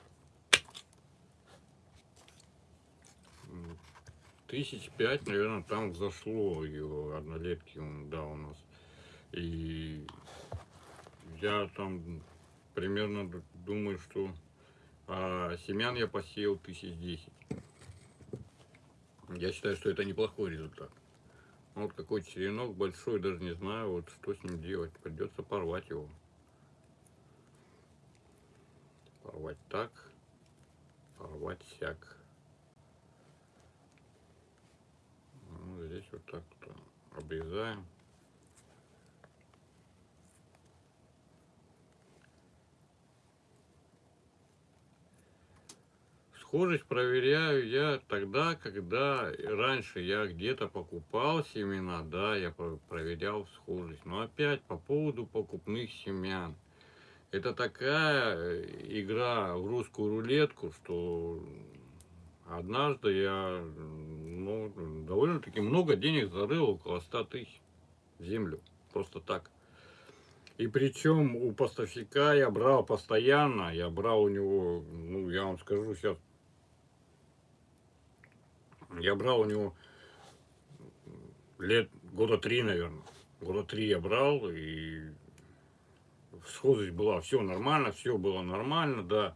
Тысяч пять, наверное, там взошло его однолетки, да, у нас. И я там примерно думаю, что а, семян я посеял тысяч десять. Я считаю, что это неплохой результат. Ну, Вот какой черенок большой, даже не знаю, вот что с ним делать. Придется порвать его. Порвать так, порвать сяк. Ну, здесь вот так вот обрезаем. Схожесть проверяю я тогда, когда раньше я где-то покупал семена, да, я про- проверял схожесть. Но опять по поводу покупных семян. Это такая э, игра в русскую рулетку, что однажды я ну, довольно-таки много денег зарыл, около 100 тысяч в землю. Просто так. И причем у поставщика я брал постоянно, я брал у него, ну, я вам скажу сейчас, я брал у него лет года три, наверное. Года три я брал, и схожесть была, все нормально, все было нормально, да.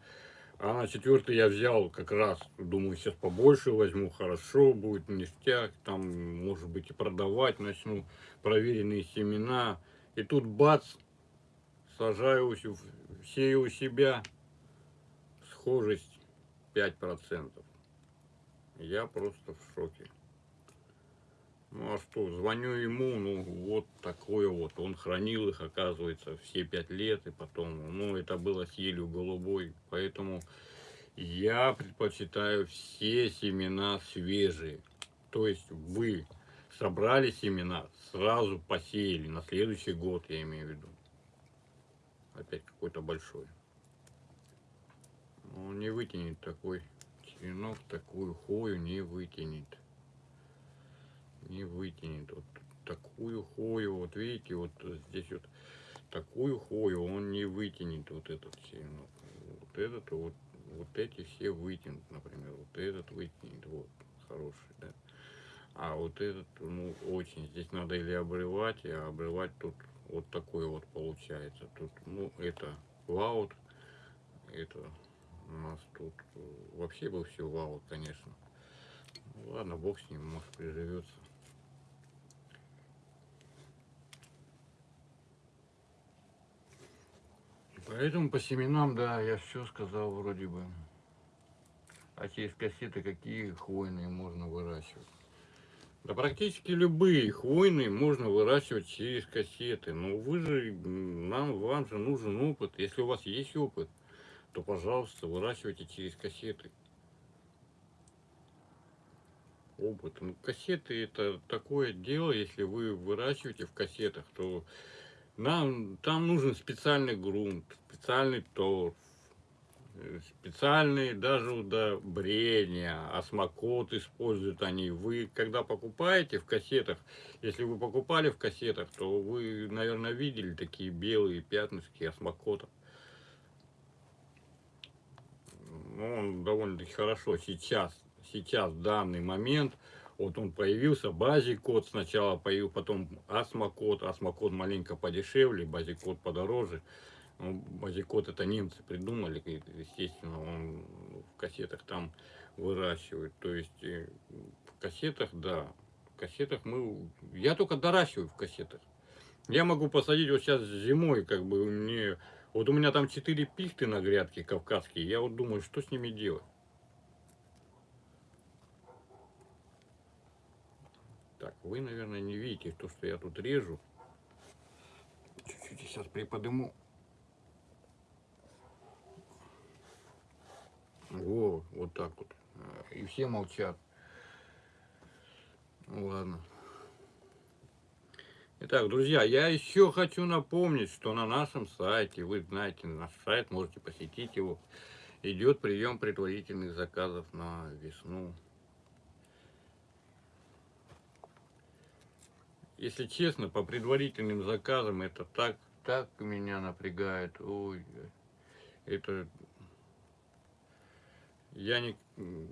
А на четвертый я взял как раз, думаю, сейчас побольше возьму, хорошо будет, ништяк, там, может быть, и продавать начну, проверенные семена. И тут бац, сажаю, сею у себя, схожесть 5%. Я просто в шоке. Ну а что, звоню ему, ну вот такое вот. Он хранил их, оказывается, все пять лет, и потом, ну это было с елью голубой. Поэтому я предпочитаю все семена свежие. То есть вы собрали семена, сразу посеяли на следующий год, я имею в виду. Опять какой-то большой. Он не вытянет такой черенок, такую хою не вытянет не вытянет. Вот такую хою, вот видите, вот здесь вот такую хою он не вытянет вот этот черенок. Вот этот вот, вот эти все вытянут, например, вот этот вытянет, вот, хороший, да. А вот этот, ну, очень, здесь надо или обрывать, а обрывать тут вот такой вот получается. Тут, ну, это ваут, это у нас тут э, вообще был все ваут, конечно. Ну, ладно, бог с ним, может приживется. Поэтому по семенам, да, я все сказал вроде бы. А через кассеты какие хвойные можно выращивать? Да практически любые хвойные можно выращивать через кассеты. Но вы же, нам, вам же нужен опыт. Если у вас есть опыт, то, пожалуйста, выращивайте через кассеты. Опыт. Ну, кассеты это такое дело, если вы выращиваете в кассетах, то нам, там нужен специальный грунт, специальный торф, э, специальные даже удобрения, осмокот используют они. Вы, когда покупаете в кассетах, если вы покупали в кассетах, то вы, наверное, видели такие белые пятнышки осмокота. Ну, он довольно-таки хорошо сейчас, сейчас, в данный момент, вот он появился, базикод сначала появился, потом асмокод, асмокод маленько подешевле, базикод подороже. Ну, базикод это немцы придумали, естественно, он в кассетах там выращивают. То есть э, в кассетах, да, в кассетах мы, я только доращиваю в кассетах. Я могу посадить вот сейчас зимой, как бы мне, вот у меня там 4 пихты на грядке кавказские, я вот думаю, что с ними делать. Так, вы, наверное, не видите то, что я тут режу. Чуть-чуть сейчас приподниму. Во, вот так вот. А, И все молчат. Ладно. Итак, друзья, я еще хочу напомнить, что на нашем сайте, вы знаете, наш сайт, можете посетить его, идет прием предварительных заказов на весну. Если честно, по предварительным заказам это так так меня напрягает. Ой, это я не,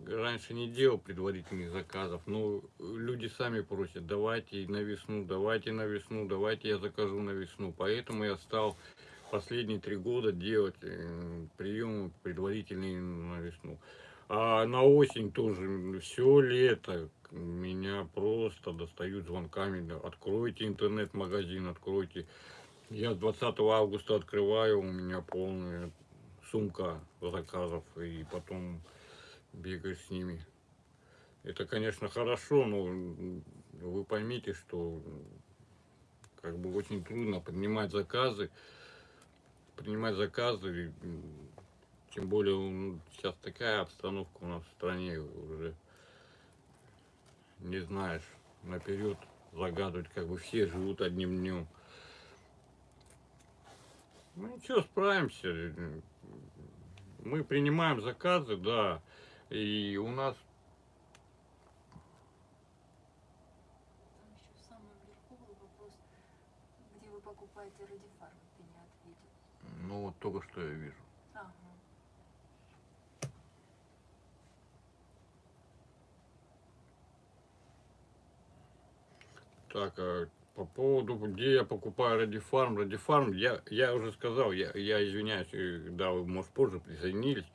раньше не делал предварительных заказов, но люди сами просят, давайте на весну, давайте на весну, давайте я закажу на весну. Поэтому я стал последние три года делать э, приемы предварительные на весну. А на осень тоже все лето меня просто достают звонками. Откройте интернет-магазин, откройте. Я с 20 августа открываю, у меня полная сумка заказов, и потом бегаешь с ними. Это, конечно, хорошо, но вы поймите, что как бы очень трудно принимать заказы, принимать заказы, тем более сейчас такая обстановка у нас в стране уже не знаешь наперед загадывать, как бы все живут одним днем. Ну ничего, справимся. Мы принимаем заказы, да, и у нас Там еще в самом верху был вопрос, где вы покупаете радифарм, ты не ответил. Ну вот только что я вижу. Ага. Так, а по поводу, где я покупаю Радифарм, Радифарм, я, я уже сказал, я, я извиняюсь, э, да, вы, может, позже присоединились,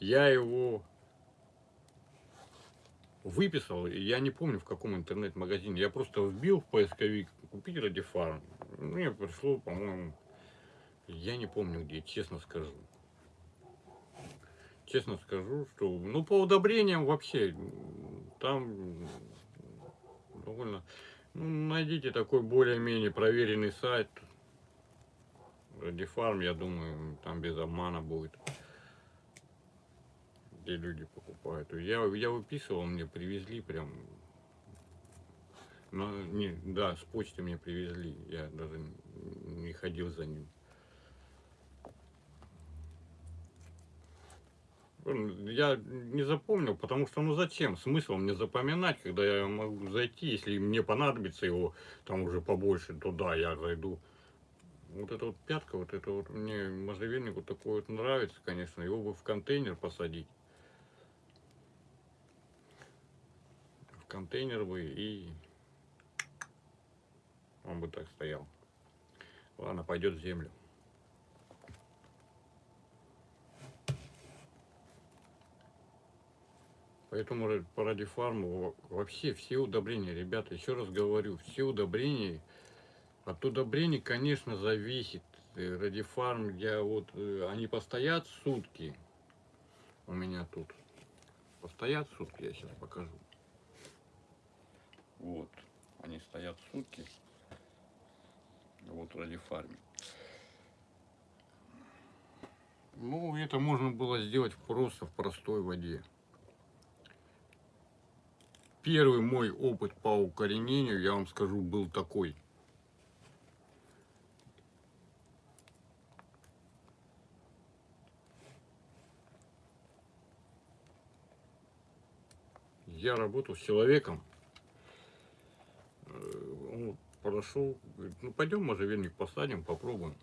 я его выписал, я не помню, в каком интернет-магазине, я просто вбил в поисковик купить Радифарм, мне пришло, по-моему, я не помню где, честно скажу. Честно скажу, что, ну, по удобрениям вообще, там довольно ну, найдите такой более-менее проверенный сайт. Радифарм, я думаю, там без обмана будет. Где люди покупают. Я, я выписывал, мне привезли прям. Но, не, да, с почты мне привезли. Я даже не ходил за ним. Я не запомнил, потому что, ну зачем? Смысл мне запоминать, когда я могу зайти, если мне понадобится его там уже побольше, то да, я зайду. Вот эта вот пятка, вот это вот мне можжевельник вот такой вот нравится, конечно, его бы в контейнер посадить. Контейнер бы и он бы так стоял. Ладно, пойдет в землю. Поэтому по радифарму вообще все удобрения, ребята, еще раз говорю, все удобрения, от удобрений, конечно, зависит. Э, радифарм, я вот, э, они постоят сутки у меня тут. Постоят сутки, я сейчас покажу. Вот, они стоят сутки. Вот радифарме. Ну, это можно было сделать просто в простой воде. Первый мой опыт по укоренению, я вам скажу, был такой. Я работал с человеком, он подошел, говорит, ну пойдем можжевельник посадим, попробуем,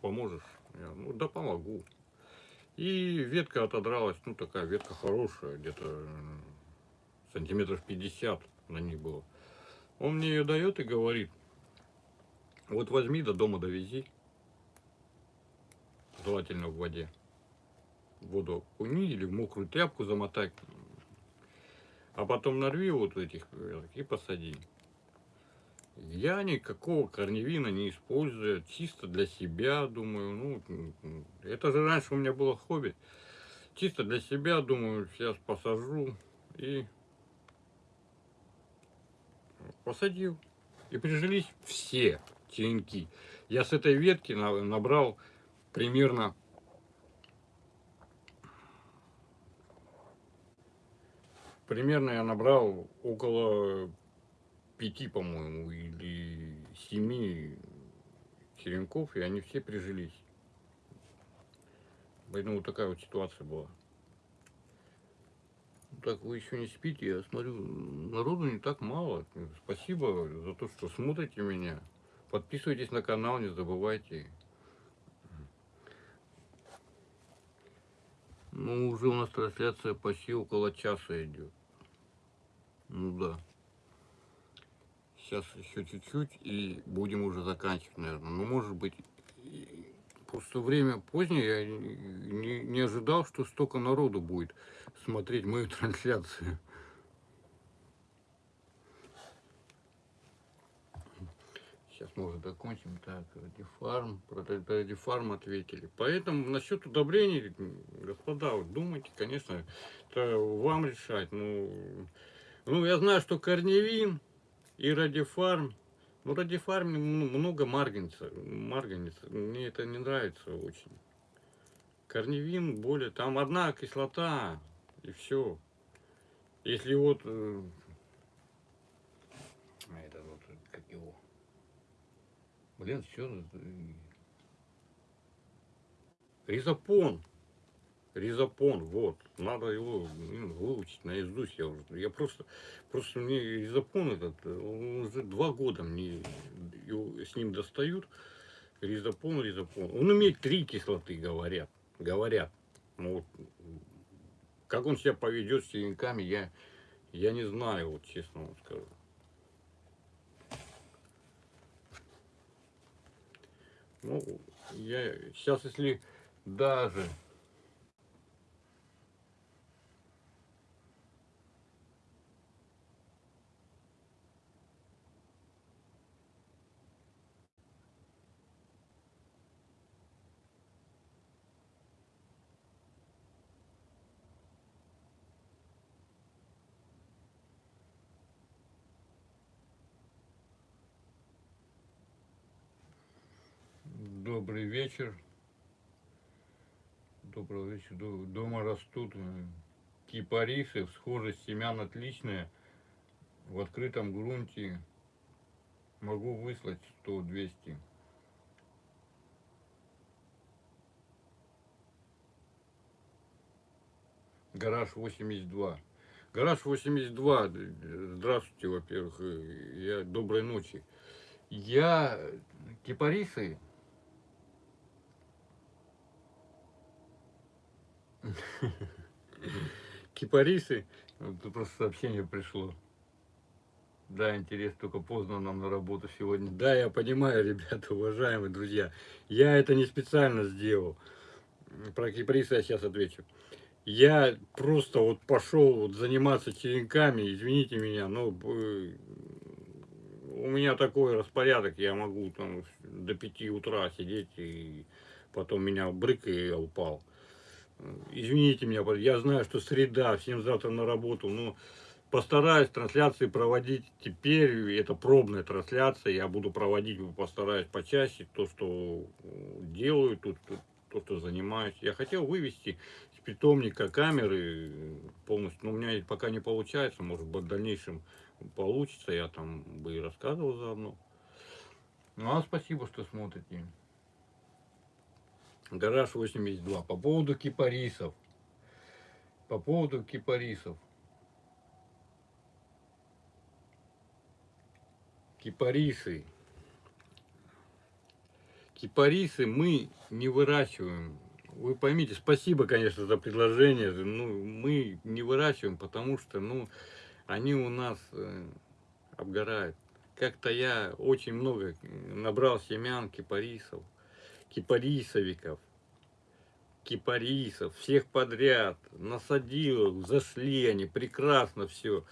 поможешь? Я, ну да помогу. И ветка отодралась, ну такая ветка хорошая, где-то сантиметров 50 на них было. Он мне ее дает и говорит, вот возьми до дома довези, желательно в воде. Воду окуни или в мокрую тряпку замотай, а потом нарви вот этих и посади. Я никакого корневина не использую, чисто для себя, думаю, ну, это же раньше у меня было хобби. Чисто для себя, думаю, сейчас посажу и посадил. И прижились все черенки. Я с этой ветки набрал примерно примерно я набрал около пяти, по-моему, или семи черенков, и они все прижились. Поэтому вот такая вот ситуация была. Ну так, вы еще не спите, я смотрю, народу не так мало. Спасибо за то, что смотрите меня. Подписывайтесь на канал, не забывайте. Ну, уже у нас трансляция почти около часа идет. Ну да. Сейчас еще чуть-чуть и будем уже заканчивать, наверное. Ну, может быть, просто время позднее, я не, не ожидал, что столько народу будет смотреть мою трансляцию. Сейчас мы уже закончим. Так, радифарм, про ра- радифарм ответили. Поэтому насчет удобрений, господа, вот думайте, конечно, это вам решать. Ну, ну, я знаю, что корневин и радифарм, ну, радифарм много марганца, марганца. Мне это не нравится очень. Корневин более, там одна кислота и все. Если вот, э, а это вот, как его, блин, что, ризопон, ризопон, вот, надо его выучить наизусть, я уже, я просто, просто мне ризопон этот, он уже два года мне его, с ним достают, ризопон, ризопон, он имеет три кислоты, говорят, говорят, ну, вот, как он себя поведет с синяками, я, я не знаю, вот честно вам скажу. Ну, я сейчас, если даже вечер, добрый вечер, До- дома растут э, кипарисы, схожесть семян отличная, в открытом грунте могу выслать 100-200. Гараж 82. Гараж 82. э, Здравствуйте, во-первых. э, Я доброй ночи. Я кипарисы. Кипарисы. Тут просто сообщение пришло. Да, интерес, только поздно нам на работу сегодня. Да, я понимаю, ребята, уважаемые друзья. Я это не специально сделал. Про кипарисы я сейчас отвечу. Я просто вот пошел вот заниматься черенками, извините меня, но э, у меня такой распорядок, я могу там до 5 утра сидеть и потом меня брык и я упал. Извините меня, я знаю, что среда, всем завтра на работу, но постараюсь трансляции проводить теперь, это пробная трансляция, я буду проводить, постараюсь почаще, то, что э, делаю, тут, то, что занимаюсь. Я хотел вывести с питомника камеры э, полностью, но у меня пока не получается, может быть в дальнейшем получится, я там бы и рассказывал заодно. Ну, а спасибо, что смотрите. Гараж 82. По поводу кипарисов. По поводу кипарисов. Кипарисы. Кипарисы мы не выращиваем. Вы поймите, спасибо, конечно, за предложение. Ну, мы не выращиваем, потому что, ну, они у нас э, обгорают. Как-то я очень много набрал семян кипарисов, кипарисовиков, кипарисов, всех подряд, насадил, их, зашли они, прекрасно все.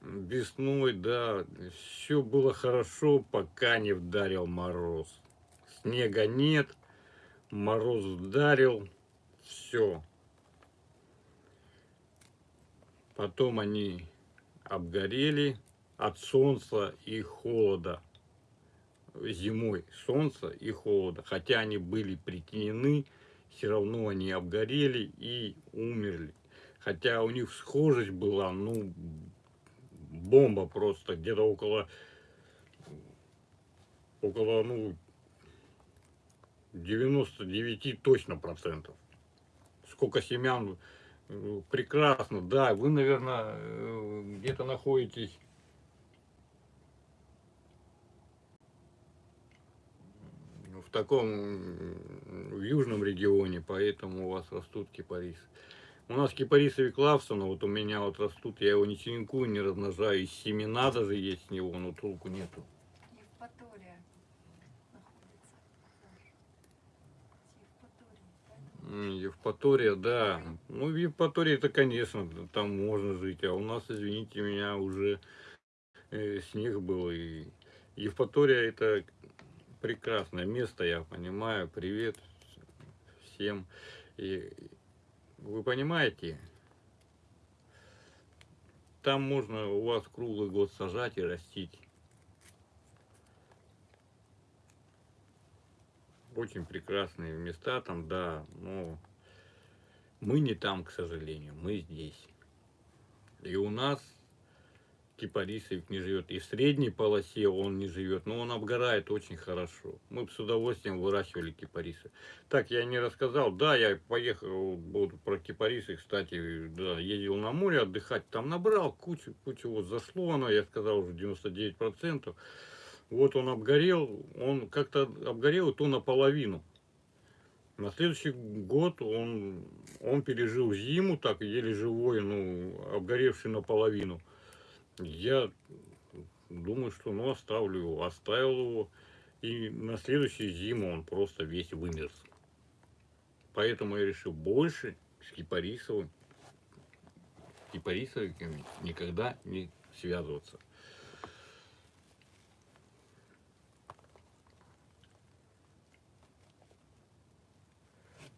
Весной, да, все было хорошо, пока не вдарил мороз. Снега нет, мороз вдарил, все. Потом они обгорели от солнца и холода. Зимой солнца и холода. Хотя они были притенены, все равно они обгорели и умерли. Хотя у них схожесть была, ну, бомба просто, где-то около, около, ну, 99 точно процентов. Сколько семян, э, прекрасно, да, вы, наверное, э, где-то находитесь таком в южном регионе, поэтому у вас растут кипарисы. У нас кипарисовый Клавсона, вот у меня вот растут, я его не черенкую, не размножаю, и семена даже есть с него, но толку нету. Евпатория находится. М, Евпатория, да. Ну, в Евпатории это, конечно, там можно жить, а у нас, извините меня, уже э, снег был, и Евпатория это прекрасное место, я понимаю. Привет всем. И вы понимаете, там можно у вас круглый год сажать и растить. Очень прекрасные места там, да, но мы не там, к сожалению, мы здесь. И у нас кипарисовик не живет. И в средней полосе он не живет, но он обгорает очень хорошо. Мы бы с удовольствием выращивали кипарисы. Так, я не рассказал. Да, я поехал вот, про кипарисы, кстати, да, ездил на море отдыхать, там набрал кучу, кучу, вот зашло оно, я сказал, уже 99%. Вот он обгорел, он как-то обгорел, и то наполовину. На следующий год он, он пережил зиму, так еле живой, ну, обгоревший наполовину. Я думаю, что ну оставлю его, оставил его. И на следующую зиму он просто весь вымерз. Поэтому я решил больше с кипарисовым, кипарисовиками никогда не связываться.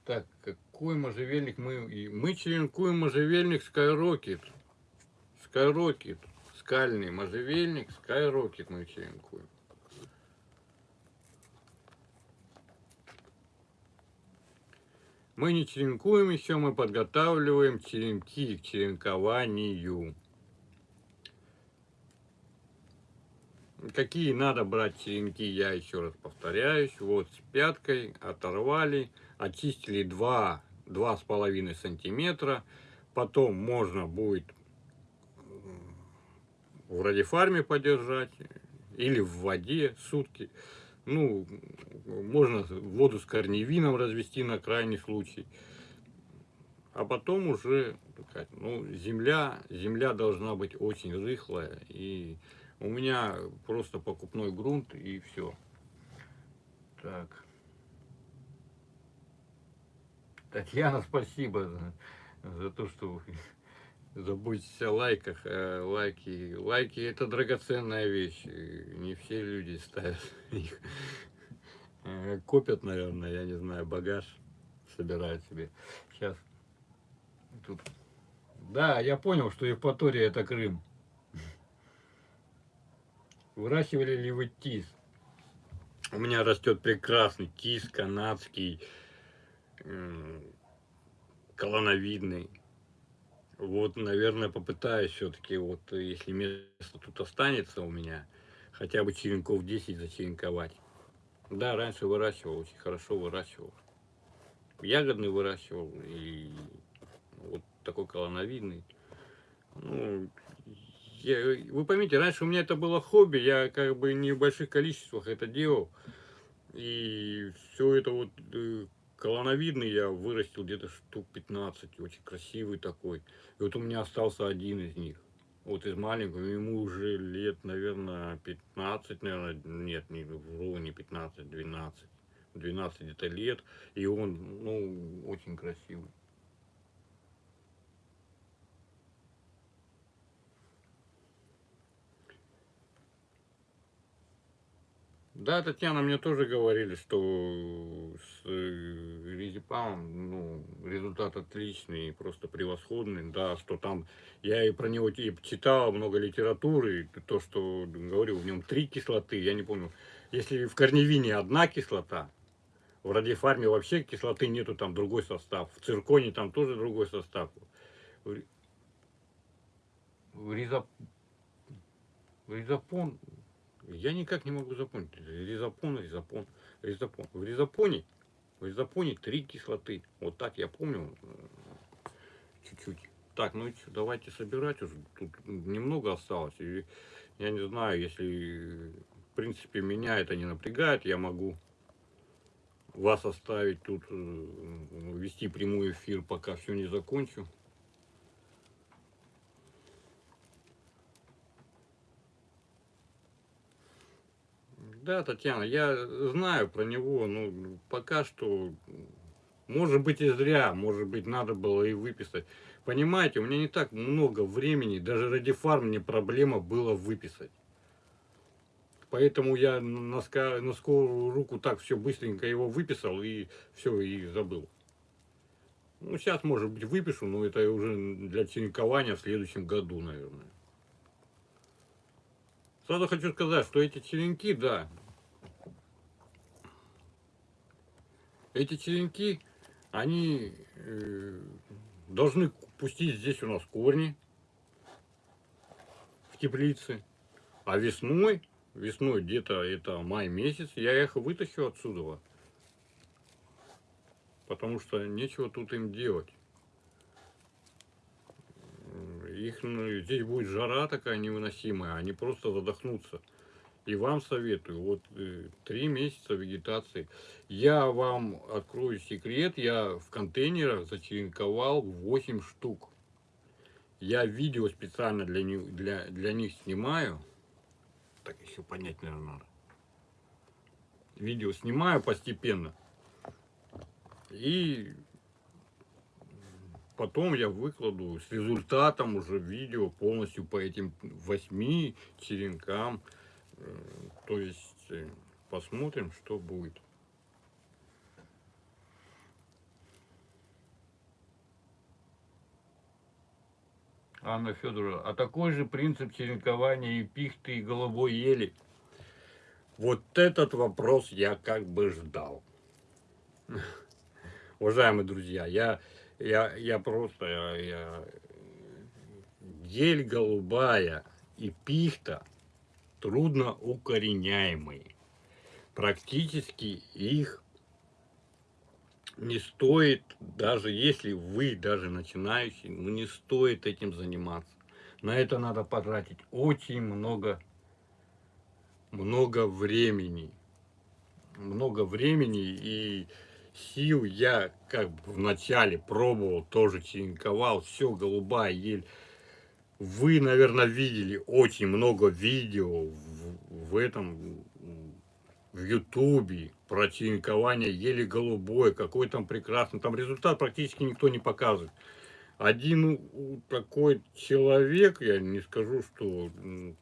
Так, какой можжевельник мы... Мы черенкуем можжевельник Skyrocket. Skyrocket. Скальный можжевельник Skyrocket мы черенкуем. Мы не черенкуем еще, мы подготавливаем черенки к черенкованию. Какие надо брать черенки, я еще раз повторяюсь. Вот с пяткой оторвали, очистили 2, 2,5 сантиметра. Потом можно будет в радиофарме подержать или в воде сутки. Ну, можно воду с корневином развести на крайний случай. А потом уже, ну, земля, земля должна быть очень рыхлая. И у меня просто покупной грунт и все. Так. Татьяна, спасибо за, за то, что заботитесь о лайках. Э, Лайки, лайки это драгоценная вещь. Не все люди ставят их. Э, Копят, наверное, я не знаю, багаж собирают себе. Сейчас. Тут. Да, я понял, что Евпатория это Крым. Выращивали ли вы тис? У меня растет прекрасный тис канадский, колоновидный. Вот, наверное, попытаюсь все-таки, вот, если место тут останется у меня, хотя бы черенков 10 зачеренковать. Да, раньше выращивал, очень хорошо выращивал. Ягодный выращивал и вот такой колоновидный. Ну, я- вы поймите, раньше у меня это было хобби, я как бы не в больших количествах это делал. И все это вот э, колоновидный я вырастил где-то штук 15, очень красивый такой. И вот у меня остался один из них. Вот из маленького, ему уже лет, наверное, 15, наверное, нет, не вру, не 15, 12. 12 где-то лет, и он, ну, очень красивый. Да, Татьяна, мне тоже говорили, что резепамом, ну, результат отличный, просто превосходный, да, что там, я и про него и читал много литературы, то, что говорю, в нем три кислоты, я не помню, если в корневине одна кислота, в радиофарме вообще кислоты нету, там другой состав, в цирконе там тоже другой состав. В резопон, я никак не могу запомнить. Резопон, резопон, резопон. В резопоне, в резопоне три кислоты. Вот так я помню чуть-чуть. Так, ну давайте собирать. Тут немного осталось. И я не знаю, если в принципе меня это не напрягает, я могу вас оставить тут, э, вести прямой эфир, пока все не закончу. Да, Татьяна, я знаю про него, но пока что, может быть и зря, может быть надо было и выписать. Понимаете, у меня не так много времени, даже ради фарм мне проблема было выписать. Поэтому я на, ска- на скорую руку так все быстренько его выписал и все, и забыл. Ну, сейчас, может быть, выпишу, но это уже для черенкования в следующем году, наверное. Сразу хочу сказать, что эти черенки, да, эти черенки, они э, должны пустить здесь у нас корни в теплице, а весной, весной где-то это май месяц, я их вытащу отсюда, потому что нечего тут им делать. Их, ну, здесь будет жара такая невыносимая, они просто задохнутся. И вам советую, вот э, три месяца вегетации. Я вам открою секрет, я в контейнерах зачеренковал 8 штук. Я видео специально для них, для, для них снимаю. Так еще понять, наверное, надо. Видео снимаю постепенно. И потом я выкладу с результатом уже видео полностью по этим восьми черенкам. Э, То есть э, посмотрим, что будет. Анна Федоровна, а такой же принцип черенкования и пихты, и голубой ели? Вот этот вопрос я как бы ждал. Уважаемые друзья, я, я, я просто, я, я- ель голубая и пихта трудно укореняемые. Практически их не стоит, даже если вы даже начинающий, ну не стоит этим заниматься. На это надо потратить очень много, много времени. Много времени и сил я как бы вначале пробовал, тоже черенковал, все, голубая ель. Вы, наверное, видели очень много видео в, в этом, в Ютубе про черенкование ели голубой, какой там прекрасный. Там результат практически никто не показывает. Один такой человек, я не скажу, что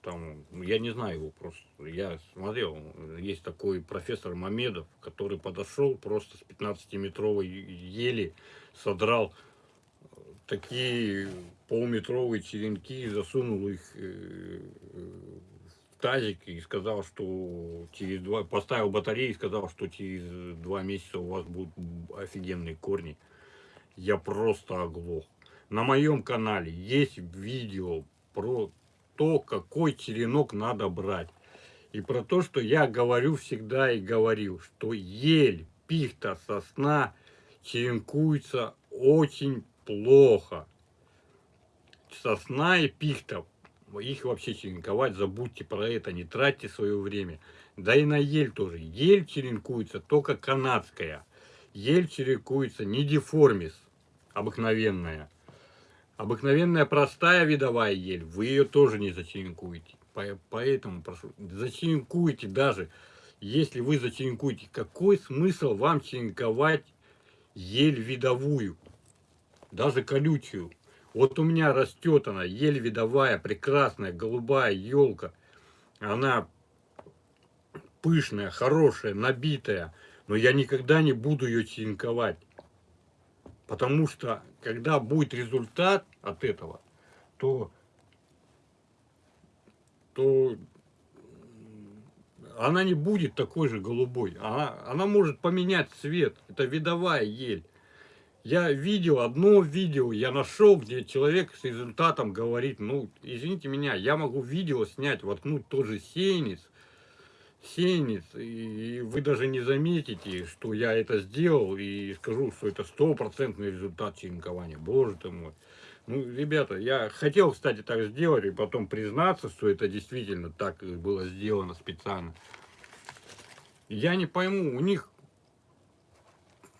там, я не знаю его просто, я смотрел, есть такой профессор Мамедов, который подошел просто с 15-метровой ели, содрал такие полуметровые черенки, засунул их э, э, в тазик и сказал, что через два, поставил батареи и сказал, что через два месяца у вас будут офигенные корни. Я просто оглох. На моем канале есть видео про то, какой черенок надо брать. И про то, что я говорю всегда и говорил, что ель, пихта, сосна черенкуются очень плохо. Сосна и пихта, их вообще черенковать, забудьте про это, не тратьте свое время. Да и на ель тоже. Ель черенкуется только канадская. Ель черенкуется не деформис, обыкновенная. Обыкновенная простая видовая ель, вы ее тоже не зачеренкуете. По- Поэтому прошу, зачеренкуйте даже, если вы зачеренкуете, какой смысл вам черенковать ель видовую, даже колючую? Вот у меня растет она, ель видовая, прекрасная, голубая елка. Она пышная, хорошая, набитая, но я никогда не буду ее черенковать. Потому что, когда будет результат от этого, то, то она не будет такой же голубой. Она, она может поменять цвет. Это видовая ель. Я видел одно видео, я нашел, где человек с результатом говорит, ну, извините меня, я могу видео снять, воткнуть тоже сеянец, сеянец, и вы даже не заметите, что я это сделал, и скажу, что это стопроцентный результат черенкования. Боже ты мой. Ну, ребята, я хотел, кстати, так сделать, и потом признаться, что это действительно так было сделано специально. Я не пойму, у них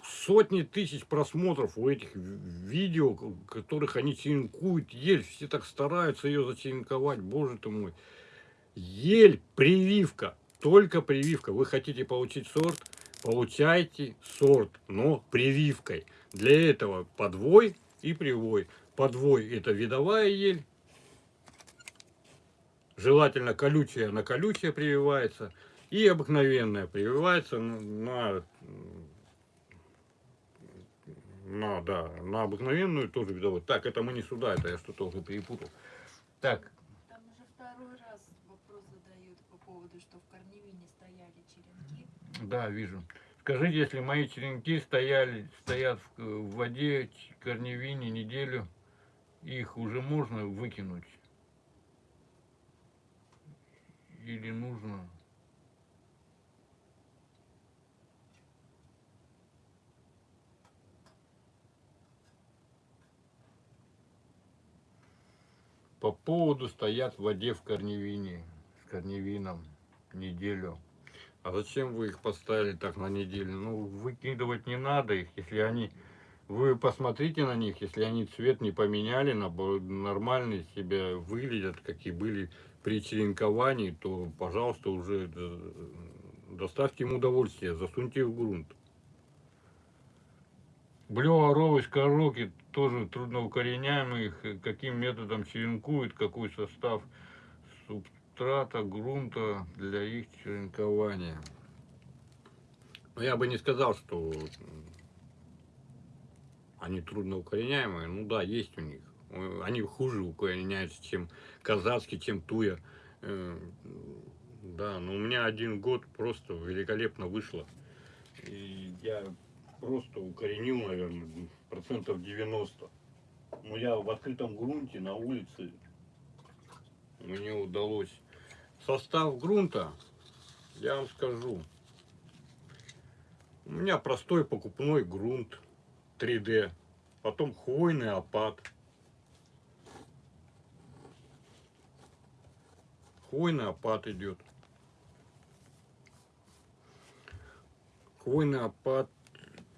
сотни тысяч просмотров у этих видео, которых они черенкуют ель. Все так стараются ее зачеренковать, боже ты мой. Ель, прививка, только прививка. Вы хотите получить сорт, получайте сорт, но прививкой. Для этого подвой и привой. Подвой это видовая ель, желательно колючая на колючее прививается, и обыкновенная прививается на, на, да, на обыкновенную тоже видовую. Так, это мы не сюда, это я что-то уже перепутал. Так, Там уже второй раз вопрос задают по поводу, что в корневине стояли черенки. Да, вижу. Скажите, если мои черенки стояли, стоят в, в воде, корневине неделю, их уже можно выкинуть? Или нужно? По поводу стоят в воде в корневине, с корневином неделю. А зачем вы их поставили так на неделю? Ну, выкидывать не надо их, если они... Вы посмотрите на них, если они цвет не поменяли, нормально себя выглядят, какие были при черенковании, то, пожалуйста, уже э, доставьте им удовольствие, засуньте в грунт. Блёворовый скороки тоже трудноукореняемый, их каким методом черенкуют, какой состав субстрата, грунта для их черенкования. Но я бы не сказал, что они трудноукореняемые. Ну да, есть у них. Они хуже укореняются, чем казацкий, чем туя. Э, Да, но у меня один год просто великолепно вышло. И я просто укоренил, наверное, процентов 90. Но я в открытом грунте на улице мне удалось. Состав грунта, я вам скажу. У меня простой покупной грунт 3D. Потом хвойный опад. Хвойный опад идет. Хвойный опад,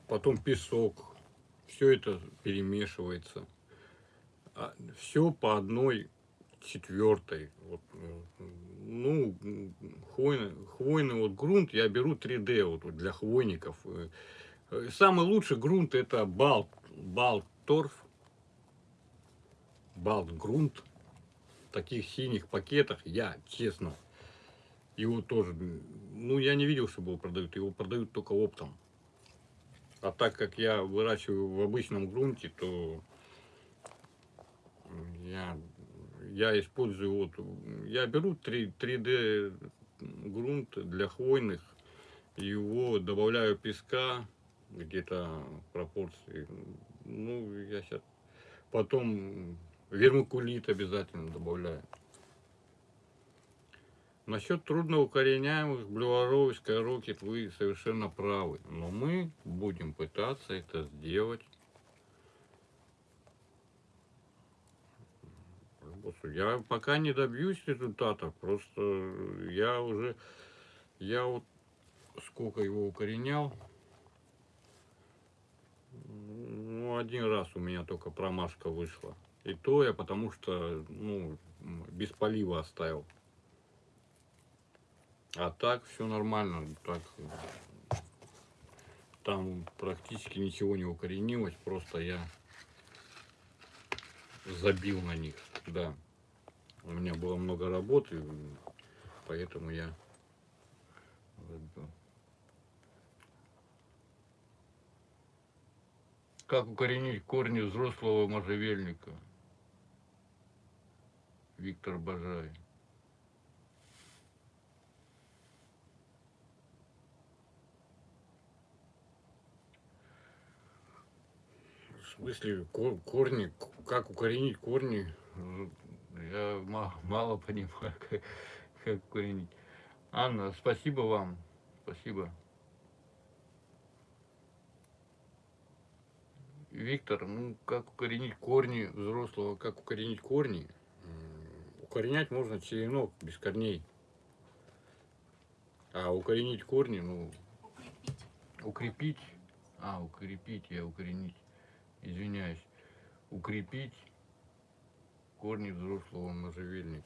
потом песок. Все это перемешивается. Все по одной четвертой. Вот, э, ну, хвойный, хвойный вот грунт я беру 3D вот, для хвойников. Э, э, Самый лучший грунт это Балт, Балтторф, Балтгрунт. В таких синих пакетах я, честно, его тоже, ну, я не видел, чтобы его продают. Его продают только оптом. А так как я выращиваю в обычном грунте, то я, я использую вот, я беру 3, 3D грунт для хвойных, его добавляю песка, где-то пропорции, ну, я сейчас, потом вермикулит обязательно добавляю. Насчет трудноукореняемых блюворовой скорокет вы совершенно правы, но мы будем пытаться это сделать Господи, Я пока не добьюсь результатов, просто я уже, я вот сколько его укоренял, ну, один раз у меня только промашка вышла. И то я потому что, ну, без полива оставил. А так все нормально, так там практически ничего не укоренилось, просто я забил на них, да. У меня было много работы, поэтому я забил. Как укоренить корни взрослого можжевельника? Виктор Бажай. Смысле, кор- корни, как укоренить корни? Я ма- мало понимаю, как, как укоренить. Анна, спасибо вам. Спасибо. Виктор, ну как укоренить корни взрослого, как укоренить корни? Укоренять можно черенок без корней. А укоренить корни, ну, Укрепить. укрепить А, укрепить, я укоренить. Извиняюсь. Укрепить корни взрослого можжевельника.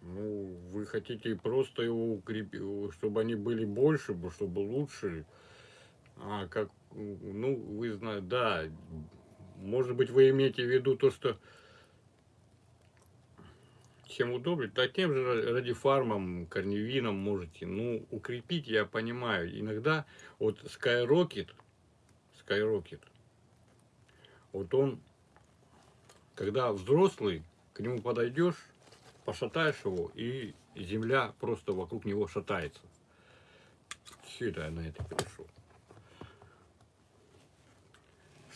Ну, вы хотите просто его укрепить, чтобы они были больше, бо- чтобы лучше. А, как, ну, вы знаете, да, может быть, вы имеете в виду то, что чем удобрить, да тем же ра- радифармом, корневином можете. Ну, укрепить, я понимаю. Иногда вот Skyrocket, Skyrocket, вот он, когда взрослый, к нему подойдешь, пошатаешь его, и земля просто вокруг него шатается. Это я на это перешел.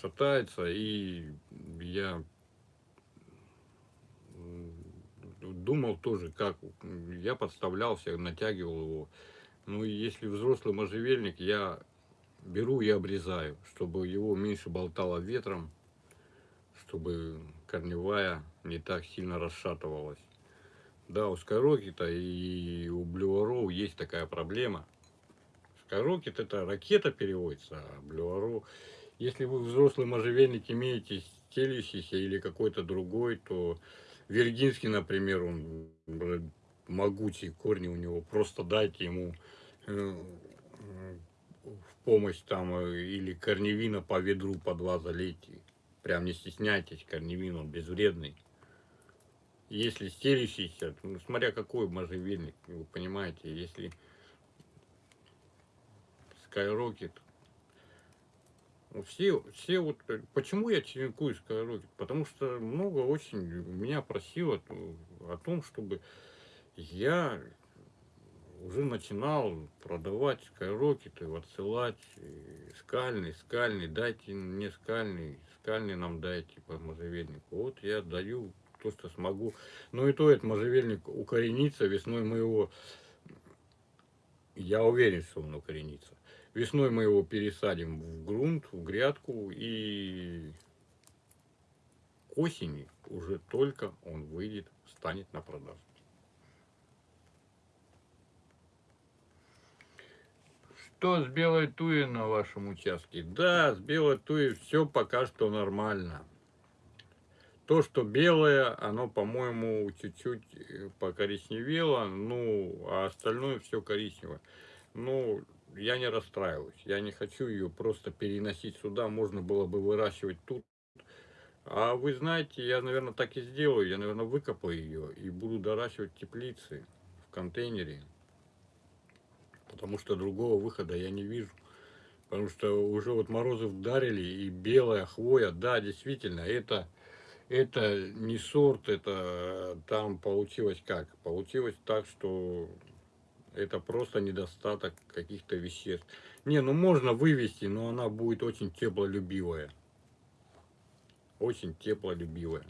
Шатается, и я думал тоже, как я подставлялся, натягивал его. Ну и если взрослый можжевельник, я беру и обрезаю, чтобы его меньше болтало ветром, чтобы корневая не так сильно расшатывалась. Да, у Скайрокета и у Блюаров есть такая проблема. Скайрокет это ракета переводится, а Блюаро, если вы взрослый можжевельник имеете стелющийся или какой-то другой, то Виргинский, например, он могучий, корни у него, просто дайте ему э, помощь там э, или корневина по ведру по два залейте. Прям не стесняйтесь, корневин он безвредный. Если стелющийся, ну, смотря какой можжевельник, вы понимаете, если Skyrocket, ну, все, все вот, э, почему я черенкую Skyrocket? Потому что много очень меня просило о том, чтобы я уже начинал продавать скайрокеты, отсылать скальный, скальный, дайте мне скальный, скальный нам дайте по можжевельнику. Вот я даю то, что смогу. Но и то этот можжевельник укоренится, весной мы его, я уверен, что он укоренится. Весной мы его пересадим в грунт, в грядку, и к осени уже только он выйдет, станет на продажу. Что с белой туей на вашем участке? Да, с белой туей все пока что нормально. То, что белое, оно, по-моему, чуть-чуть э, покоричневело, ну, а остальное все коричневое. Ну, я не расстраиваюсь. Я не хочу ее просто переносить сюда. Можно было бы выращивать тут. А вы знаете, я, наверное, так и сделаю. Я, наверное, выкопаю ее и буду доращивать в теплице, в контейнере. Потому что другого выхода я не вижу. Потому что уже вот морозы вдарили, и белая хвоя, да, действительно, это, это не сорт, это там получилось как? Получилось так, что это просто недостаток каких-то веществ. Не, ну можно вывести, но она будет очень теплолюбивая. Очень теплолюбивая.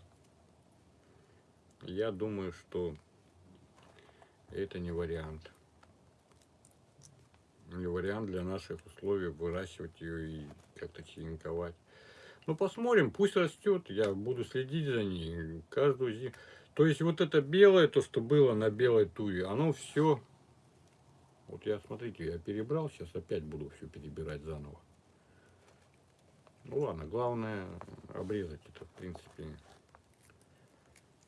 Я думаю, что это не вариант. Не вариант для наших условий выращивать ее и как-то черенковать. Ну, посмотрим, пусть растет, я буду следить за ней каждую зиму. То есть вот это белое, то, что было на белой туе, оно все... Вот я, смотрите, я перебрал, сейчас опять буду все перебирать заново. Ну ладно, главное обрезать это, в принципе,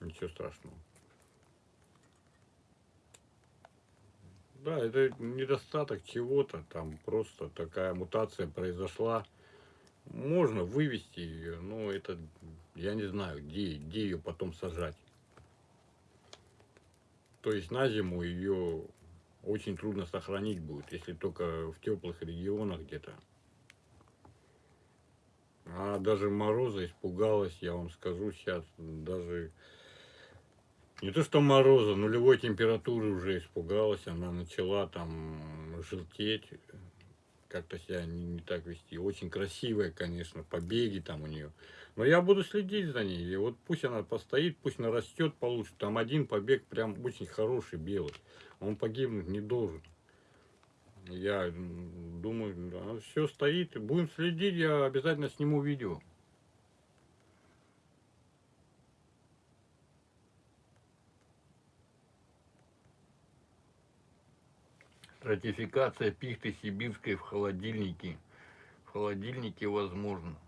ничего страшного. Да, это недостаток чего-то, там просто такая мутация произошла. Можно вывести ее, но это, я не знаю, где, где ее потом сажать. То есть на зиму ее очень трудно сохранить будет, если только в теплых регионах где-то. А даже мороза испугалась, я вам скажу сейчас, даже не то что мороза, нулевой температуры уже испугалась, она начала там желтеть, как-то себя не, не так вести. Очень красивая, конечно, побеги там у нее. Но я буду следить за ней. И вот пусть она постоит, пусть нарастет получше. Там один побег прям очень хороший, белый. Он погибнуть не должен. Я думаю, все стоит. Будем следить, я обязательно сниму видео. Стратификация пихты сибирской в холодильнике. В холодильнике возможно.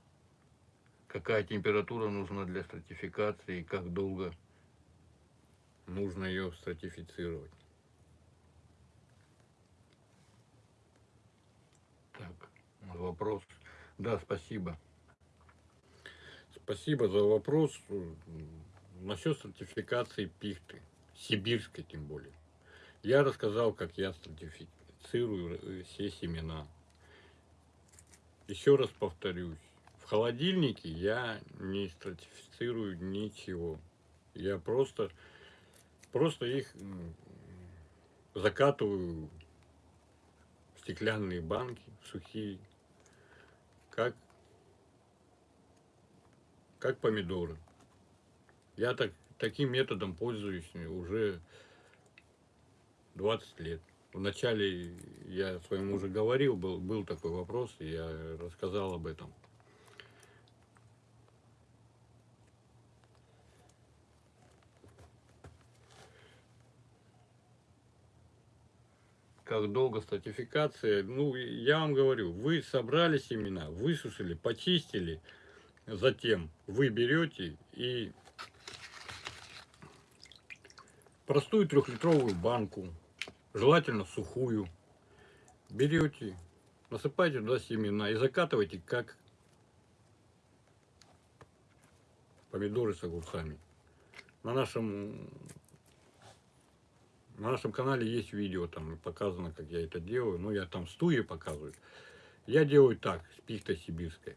Какая температура нужна для стратификации и как долго нужно ее стратифицировать. Так, вопрос. Да, спасибо. Спасибо за вопрос. Насчет стратификации пихты, сибирской тем более. Я рассказал, как я стратифицирую все семена. Еще раз повторюсь, в холодильнике я не стратифицирую ничего. Я просто, просто их закатываю в стеклянные банки, в сухие, как, как помидоры. Я так, таким методом пользуюсь уже 20 лет. Вначале я своему уже говорил, был, был такой вопрос, и я рассказал об этом. Как долго стратификация? Ну, я вам говорю, вы собрали семена, высушили, почистили, затем вы берете и простую трехлитровую банку желательно сухую. Берете, насыпаете туда семена и закатываете, как помидоры с огурцами. На нашем, на нашем канале есть видео, там показано, как я это делаю. Ну, я там стуи показываю. Я делаю так, с пихтой сибирской.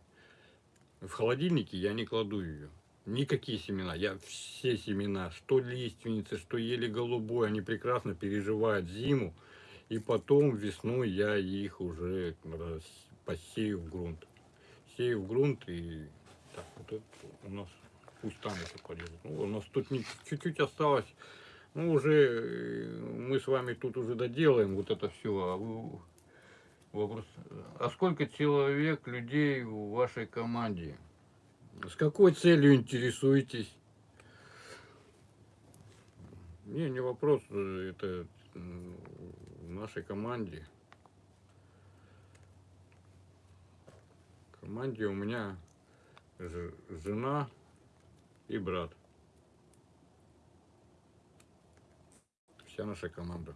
В холодильнике я не кладу ее. Никакие семена. Я все семена, что лиственницы, что еле голубой, они прекрасно переживают зиму. И потом весной я их уже посею в грунт. Сею в грунт и так, вот это у нас пусть там это порежут. Ну, у нас тут чуть-чуть осталось. Ну, уже э, мы с вами тут уже доделаем вот это все. А вы, вопрос, а сколько человек, людей в вашей команде? С какой целью интересуетесь? Не, не вопрос, это в нашей команде. В команде у меня жена и брат. Вся наша команда.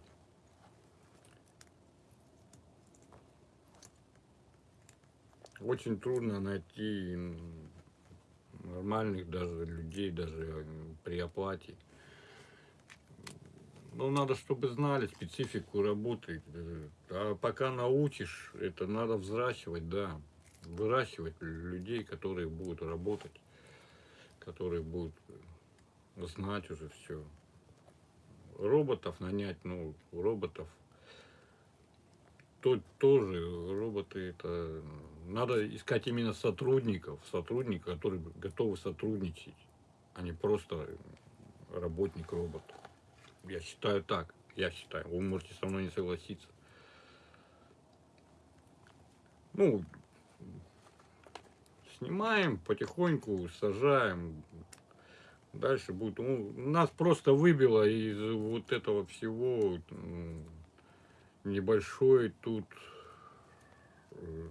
Очень трудно найти нормальных даже людей, даже при оплате. Ну, надо, чтобы знали специфику работы. А пока научишь, это надо взращивать, да. Выращивать людей, которые будут работать, которые будут знать уже все. Роботов нанять, ну, роботов то, тоже роботы это надо искать именно сотрудников, сотрудников, которые готовы сотрудничать, а не просто работник робот. Я считаю так, я считаю. Вы можете со мной не согласиться. Ну, снимаем потихоньку, сажаем. Дальше будет. Ну, нас просто выбило из вот этого всего небольшое тут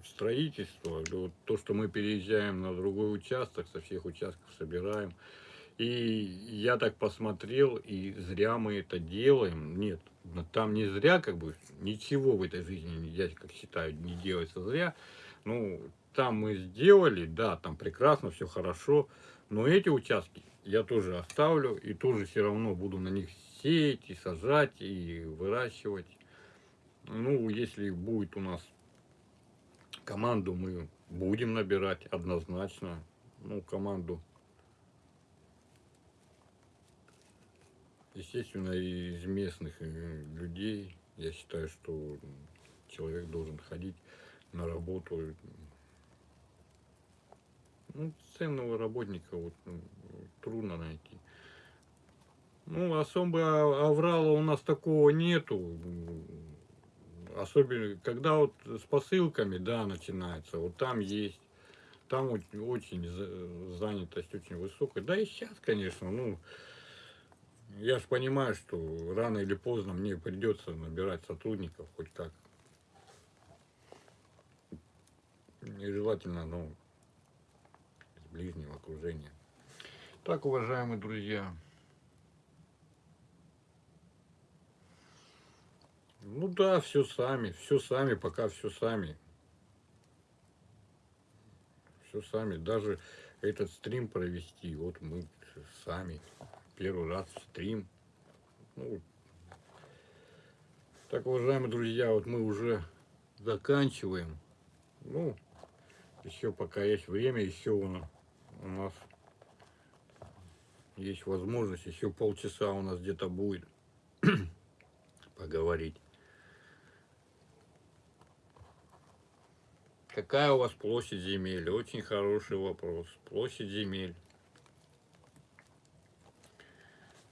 строительство, то, что мы переезжаем на другой участок, со всех участков собираем. И я так посмотрел, и зря мы это делаем. Нет, там не зря, как бы, ничего в этой жизни, я как считаю, не делается зря. Ну, там мы сделали, да, там прекрасно, все хорошо. Но эти участки я тоже оставлю, и тоже все равно буду на них сеять, и сажать, и выращивать. Ну, если будет у нас команду, мы будем набирать однозначно. Ну, команду. Естественно, из местных э, людей. Я считаю, что человек должен ходить на работу. Ну, ценного работника вот, ну, трудно найти. Ну, особо аврала у нас такого нету особенно, когда вот с посылками, да, начинается, вот там есть, там очень занятость очень высокая. Да и сейчас, конечно, ну, Я же понимаю, что рано или поздно мне придется набирать сотрудников хоть как. И желательно, ну, из ближнего окружения. Так, уважаемые друзья. Ну да, все сами, все сами, пока все сами. Все сами. Даже этот стрим провести, вот мы сами. Первый раз стрим. Ну, так, уважаемые друзья, вот мы уже заканчиваем. Ну, еще пока есть время, еще у нас есть возможность, еще полчаса у нас где-то будет поговорить. Какая у вас площадь земель? Очень хороший вопрос. Площадь земель.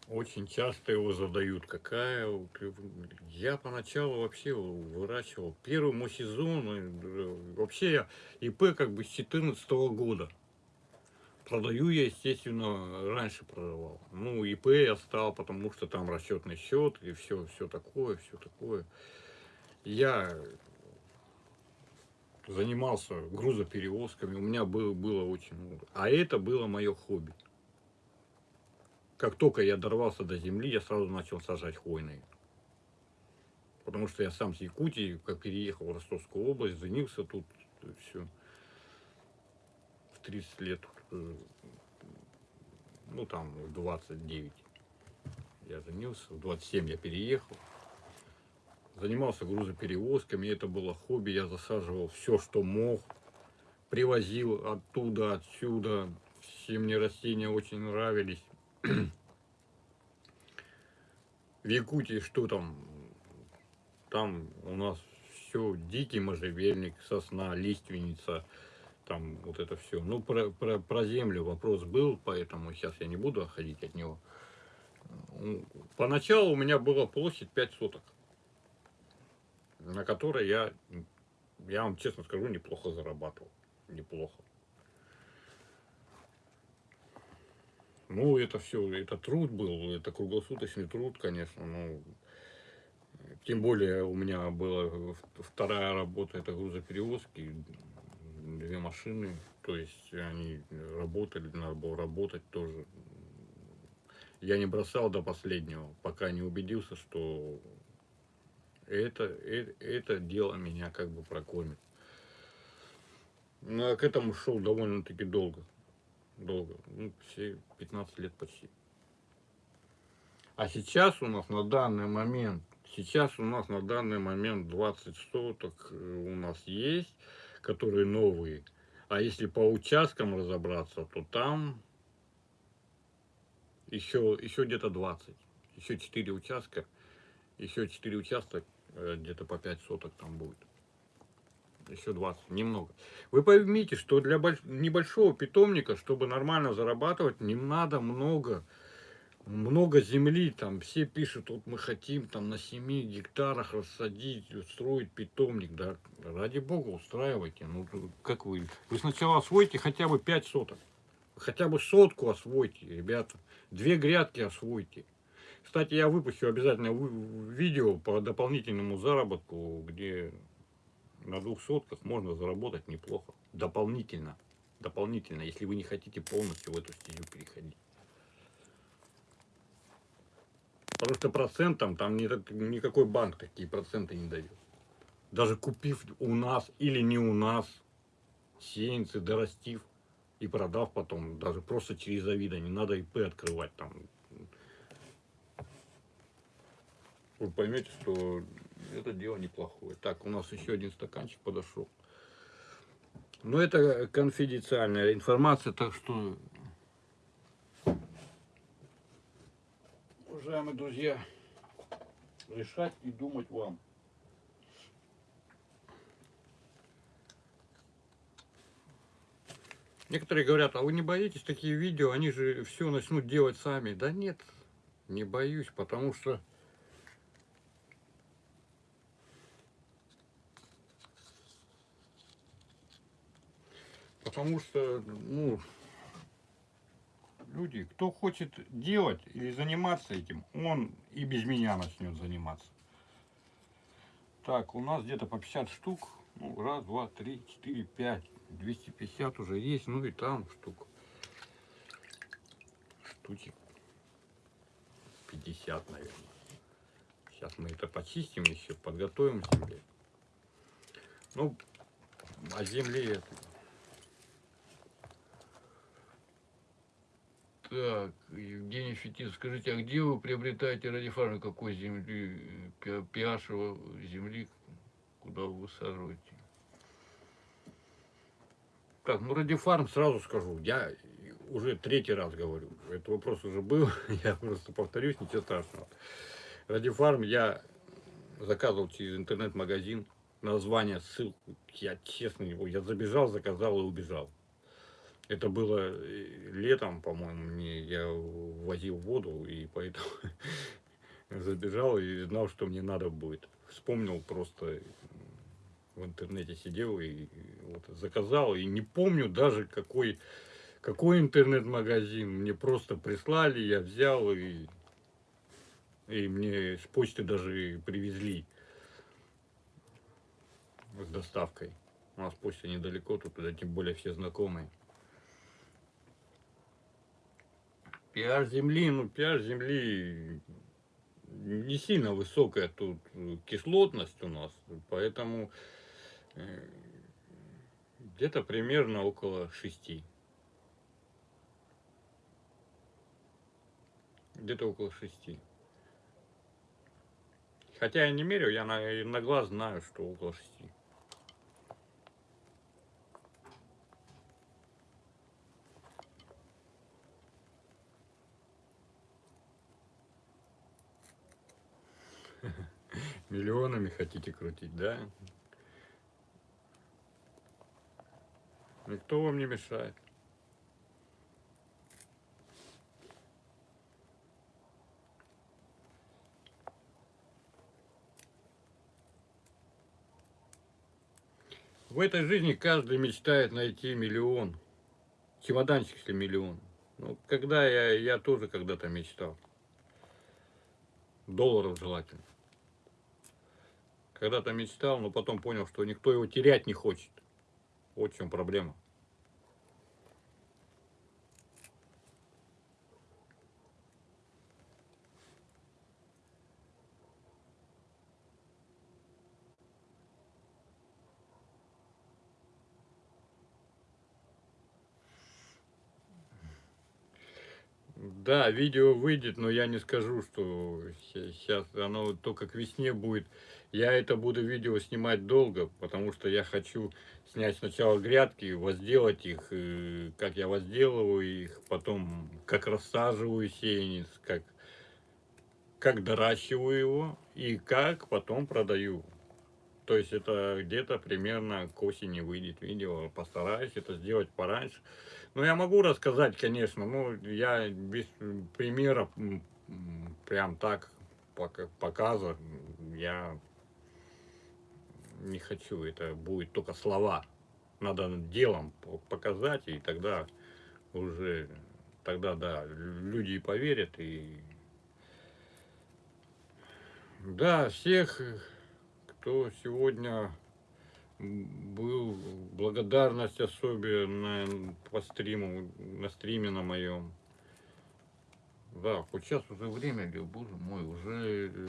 Очень часто его задают. Какая? Я поначалу вообще выращивал. Первый мой сезон, э, вообще я ИП как бы с 14 года. Продаю я, естественно, раньше продавал. Ну, ИП я стал, потому что там расчетный счет и все, все такое, все такое. Я занимался грузоперевозками, у меня было, было очень много. А это было мое хобби. Как только я дорвался до земли, я сразу начал сажать хвойные. Потому что я сам с Якутии, как переехал в Ростовскую область, женился тут, все. В 30 лет, э, ну там, в 29 я женился, в 27 я переехал занимался грузоперевозками, это было хобби, я засаживал все, что мог, привозил оттуда, отсюда, все мне растения очень нравились. В Якутии что там? Там у нас все, дикий можжевельник, сосна, лиственница, там вот это все. Ну, про, про, про землю вопрос был, поэтому сейчас я не буду отходить от него. Поначалу у меня была площадь 5 соток на которой я, я вам честно скажу, неплохо зарабатывал. Неплохо. Ну, это все, это труд был, это круглосуточный труд, конечно, ну, тем более у меня была вторая работа, это грузоперевозки, две машины, то есть они работали, надо было работать тоже. Я не бросал до последнего, пока не убедился, что это, это, это дело меня как бы прокормит. Ну, а к этому шел довольно-таки долго. Долго. Ну, все 15 лет почти. А сейчас у нас на данный момент, сейчас у нас на данный момент 20 соток э, у нас есть, которые новые. А если по участкам разобраться, то там еще, еще где-то 20. Еще 4 участка. Еще 4 участка Э, где-то по 5 соток там будет. Еще 20, немного. Вы поймите, что для небольшого питомника, чтобы нормально зарабатывать, не надо много, много земли. Там все пишут, вот мы хотим там на 7 гектарах рассадить, устроить питомник. Да, ради бога, устраивайте. Ну, как вы? Вы сначала освойте хотя бы 5 соток. Хотя бы сотку освойте, ребята. Две грядки освойте. Кстати, я выпущу обязательно видео по дополнительному заработку, где на двух сотках можно заработать неплохо. Дополнительно. Дополнительно, если вы не хотите полностью в эту стезю переходить. Потому что процентом там никакой банк такие проценты не дает. Даже купив у нас или не у нас сеянцы, дорастив и продав потом, даже просто через Авито, не надо ИП открывать там вы поймете, что это дело неплохое. Так, у нас еще один стаканчик подошел. Но это конфиденциальная информация, так что, уважаемые друзья, решать и думать вам. Некоторые говорят, а вы не боитесь такие видео, они же все начнут делать сами. Да нет, не боюсь, потому что Потому что, ну, люди, кто хочет делать или заниматься этим, он и без меня начнет заниматься. Так, у нас где-то по 50 штук. Ну, раз, два, три, четыре, пять. 250 уже есть, ну и там штук. Штучек 50, наверное. Сейчас мы это почистим еще, подготовим земле. Ну, а земли это... Так, Евгений Фетин, скажите, а где вы приобретаете радифарм, какой земли, пи- pH его земли, куда вы высаживаете? Так, ну радифарм сразу скажу, я уже третий раз говорю, этот вопрос уже был, я просто повторюсь, ничего страшного. Радифарм я заказывал через интернет-магазин, название, ссылку, я честно я забежал, заказал и убежал. Это было э, летом, по-моему, мне я возил воду, и поэтому забежал и знал, что мне надо будет. Вспомнил просто в интернете сидел и вот заказал, и не помню даже какой, какой интернет-магазин. Мне просто прислали, я взял и, и мне с почты даже привезли с доставкой. У нас почта недалеко, тут да, тем более все знакомые. pH земли, ну pH земли не сильно высокая тут э, кислотность у нас, поэтому э, где-то примерно около 6. Где-то около 6. Хотя я не мерю, я на, на глаз знаю, что около 6. Миллионами хотите крутить, да? Никто вам не мешает. В этой жизни каждый мечтает найти миллион. Чемоданчик, если миллион. Ну, когда я, я тоже когда-то мечтал. Долларов желательно. Когда-то мечтал, но потом понял, что никто его терять не хочет. Вот в чем проблема. Да, видео выйдет, но я не скажу, что сейчас оно только к весне будет. Я это буду видео снимать долго, потому что я хочу снять сначала грядки, возделать их, э, как я возделываю их, потом как рассаживаю сеянец, как, как доращиваю его и как потом продаю. То есть это где-то примерно к осени выйдет видео. Постараюсь это сделать пораньше. Ну, я могу рассказать, конечно, но я без м, прям так пока- показа я не хочу. Это будет только слова. Надо делом по- показать, и тогда уже, тогда, да, люди поверят, и да, всех, кто сегодня был, благодарность особенно по стриму, на стриме на моем. Да, хоть сейчас уже время, боже мой, уже э,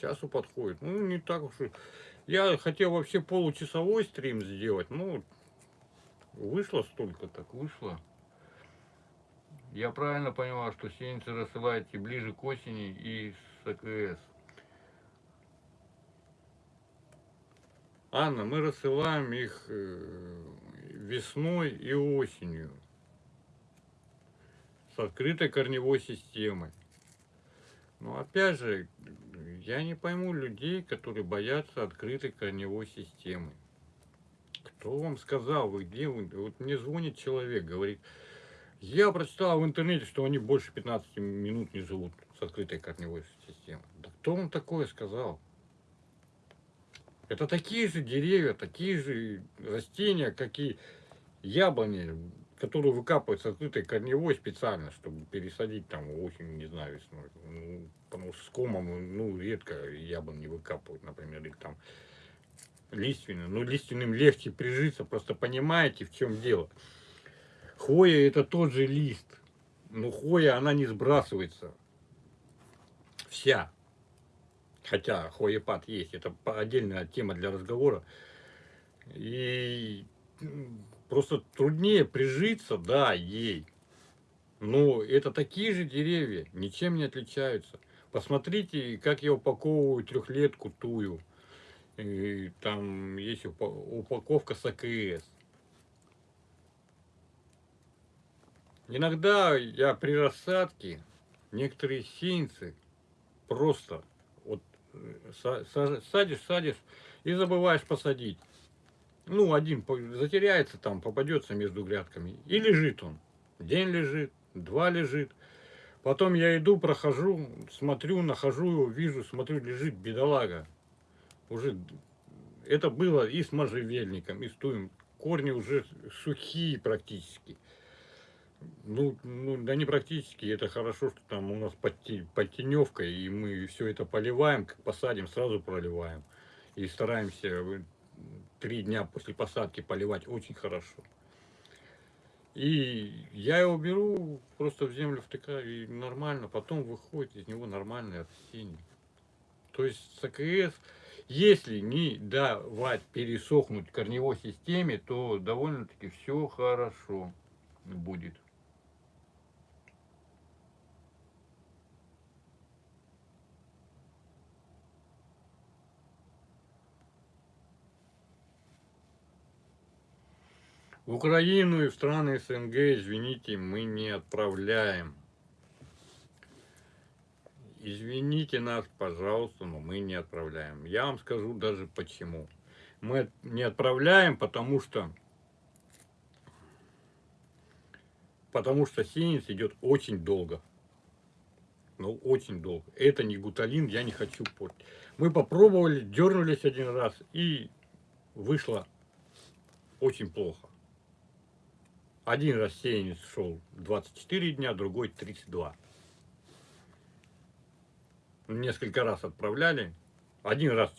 часу подходит. Ну, не так уж и... Я хотел вообще получасовой стрим сделать, ну, вышло столько, так вышло. Я правильно понимаю, что сеянцы рассылаете ближе к осени и с АКС. Анна, мы рассылаем их э, весной и осенью с открытой корневой системой. Но опять же, я не пойму людей, которые боятся открытой корневой системы. Кто вам сказал, вы где? Вот мне звонит человек, говорит, я прочитал в интернете, что они больше 15 минут не живут с открытой корневой системой. Да кто вам такое сказал? Это такие же деревья, такие же растения, как и яблони. Который выкапывается открытой корневой специально, чтобы пересадить там осенью, не знаю, весной. Ну, потому что с комом, ну, редко яблон не выкапывают, например, или там лиственный. Ну, лиственным легче прижиться, просто понимаете, в чем дело. Хвоя это тот же лист, но хвоя, она не сбрасывается. Вся. Хотя хвоепад есть, это отдельная тема для разговора. И просто труднее прижиться, да, ей. Но это такие же деревья, ничем не отличаются. Посмотрите, как я упаковываю трехлетку тую. И там есть упаковка с АКС. Иногда я при рассадке некоторые сеянцы просто вот э, садишь, садишь и забываешь посадить. Ну, один затеряется там, попадется между грядками. И лежит он. День лежит, два лежит. Потом я иду, прохожу, смотрю, нахожу его, вижу, смотрю, лежит бедолага. Уже это было и с можжевельником, и с туем. Корни уже сухие практически. Ну, ну, да не практически, это хорошо, что там у нас подтеневка, и мы все это поливаем, как посадим, сразу проливаем. И стараемся три дня после посадки поливать очень хорошо. И я его беру, просто в землю втыкаю, и нормально, потом выходит из него нормальное растение. То есть с АКС, если не давать пересохнуть корневой системе, то довольно-таки все хорошо будет. В Украину и в страны СНГ, извините, мы не отправляем. Извините нас, пожалуйста, но мы не отправляем. Я вам скажу даже почему. Мы не отправляем, потому что потому что сеянец идет очень долго. Ну, очень долго. Это не гуталин, я не хочу портить. Мы попробовали, дернулись один раз, и вышло очень плохо. Один рассеянец шел 24 дня, другой 32. Несколько раз отправляли. Один раз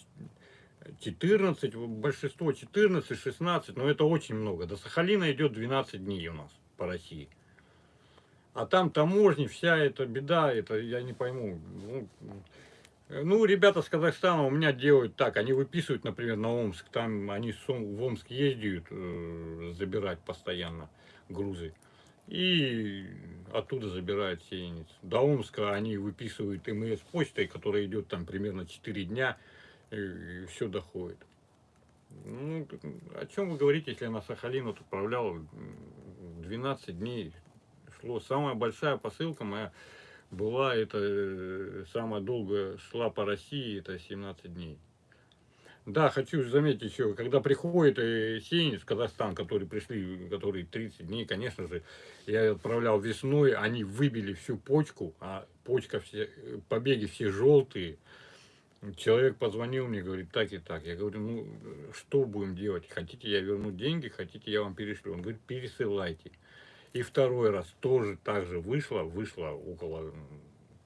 14, большинство 14, 16, но это очень много. До Сахалина идет 12 дней у нас по России. А там таможни, вся эта беда, это я не пойму. Ну, ну, ребята с Казахстана у меня делают так, они выписывают, например, на Омск, там они в Омск ездят э, забирать постоянно грузы. И оттуда забирают сеянец. До Омска они выписывают МС почтой, которая идет там примерно 4 дня, и все доходит. Ну, о чем вы говорите, если я на Сахалин вот отправлял 12 дней шло. Самая большая посылка моя была, это э, самая долгая шла по России, это 17 дней. Да, хочу заметить еще, когда приходит э, сеянец в Казахстан, которые пришли, которые 30 дней, конечно же, я отправлял весной, они выбили всю почку, а почка, все, побеги все желтые. Человек позвонил мне, говорит, так и так. Я говорю, ну, что будем делать? Хотите, я верну деньги, хотите, я вам перешлю. Он говорит, пересылайте. И второй раз тоже так же вышло, вышло около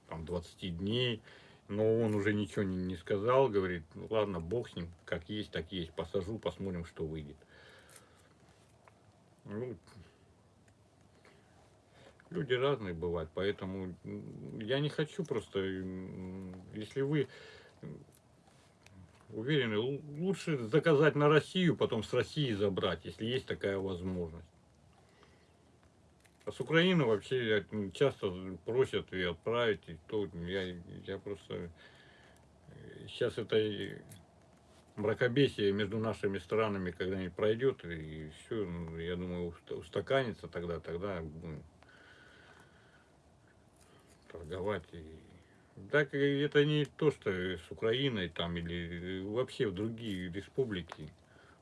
там, 20 дней но он уже ничего не, не сказал, говорит, ну ладно, бог с ним, как есть, так есть, посажу, посмотрим, что выйдет. Ну, люди разные бывают, поэтому я не хочу просто, если вы уверены, лучше заказать на Россию, потом с России забрать, если есть такая возможность. А с Украины вообще часто просят и отправить, и то я, я просто... Сейчас это мракобесие между нашими странами когда-нибудь пройдет, и все, ну, я думаю, устаканится тогда, тогда будем торговать. И... Так это не то, что с Украиной там или вообще в другие республики.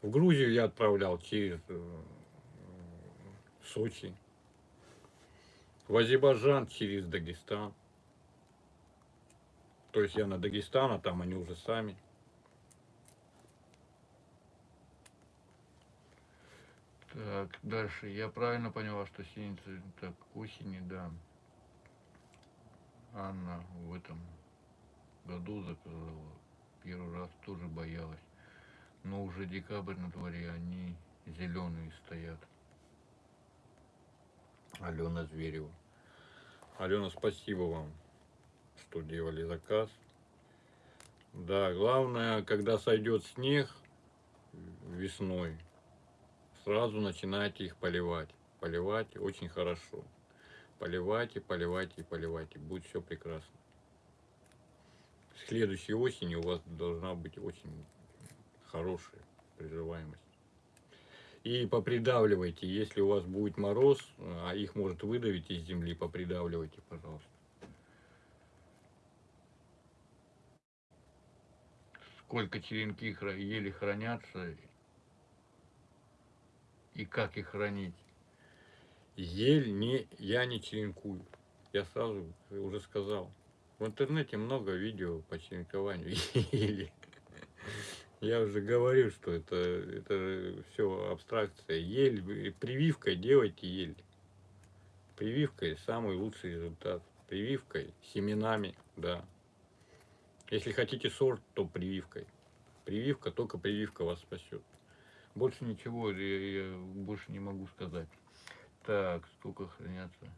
В Грузию я отправлял через э, Сочи в Азербайджан через Дагестан. То есть я на Дагестан, а там они уже сами. Так. Дальше. Я правильно поняла, что синицы так осени, да. Анна в этом году заказала. Первый раз тоже боялась. Но уже декабрь на дворе, они зеленые стоят. Алена Зверева. Алена, спасибо вам, что делали заказ. Да, главное, когда сойдет снег весной, сразу начинайте их поливать. Поливать очень хорошо. Поливайте, поливайте, поливайте. Будет все прекрасно. Следующей осенью у вас должна быть очень хорошая приживаемость. И попридавливайте, если у вас будет мороз, а их может выдавить из земли, попридавливайте, пожалуйста. Сколько черенки еле хранятся и как их хранить. Ель не, я не черенкую. Я сразу уже сказал. В интернете много видео по черенкованию ели. Я уже говорю, что это, это все абстракция. Ель, прививкой делайте ель. Прививкой самый лучший результат. Прививкой, семенами, да. Если хотите сорт, то прививкой. Прививка, только прививка вас спасет. Больше ничего, я, я больше не могу сказать. Так, сколько хранятся?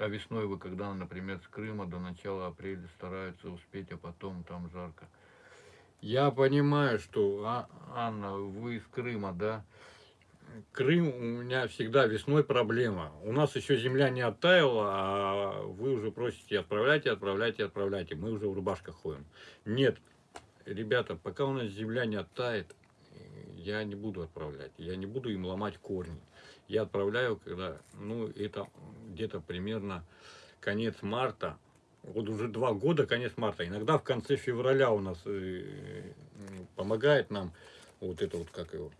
А весной вы, когда, например, с Крыма до начала апреля стараются успеть, а потом там жарко. Я понимаю, что, а, Анна, вы из Крыма, да? Крым у меня всегда весной проблема. У нас еще земля не оттаяла, а вы уже просите отправляйте, отправляйте, отправляйте. Мы уже в рубашках ходим. Нет, ребята, пока у нас земля не оттает, я не буду отправлять. Я не буду им ломать корни. Я отправляю, когда, ну, это где-то примерно конец марта. Вот уже два года, конец марта. Иногда в конце февраля у нас э, помогает нам вот это вот, как его,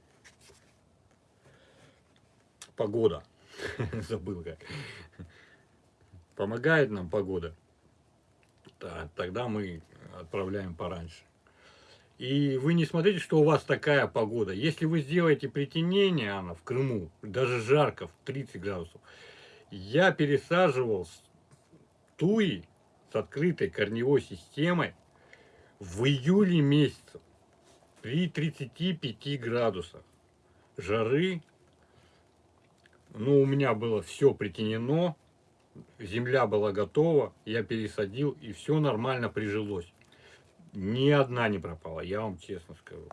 погода. Забыл как. Помогает нам погода. Да, тогда мы отправляем пораньше. И вы не смотрите, что у вас такая погода. Если вы сделаете притенение, Анна, в Крыму, даже жарко, в 30 градусов, я пересаживал туи с открытой корневой системой в июле месяце при 35 градусах жары. Ну, у меня было все притенено, земля была готова, я пересадил, и все нормально прижилось. Ни одна не пропала, я вам честно скажу.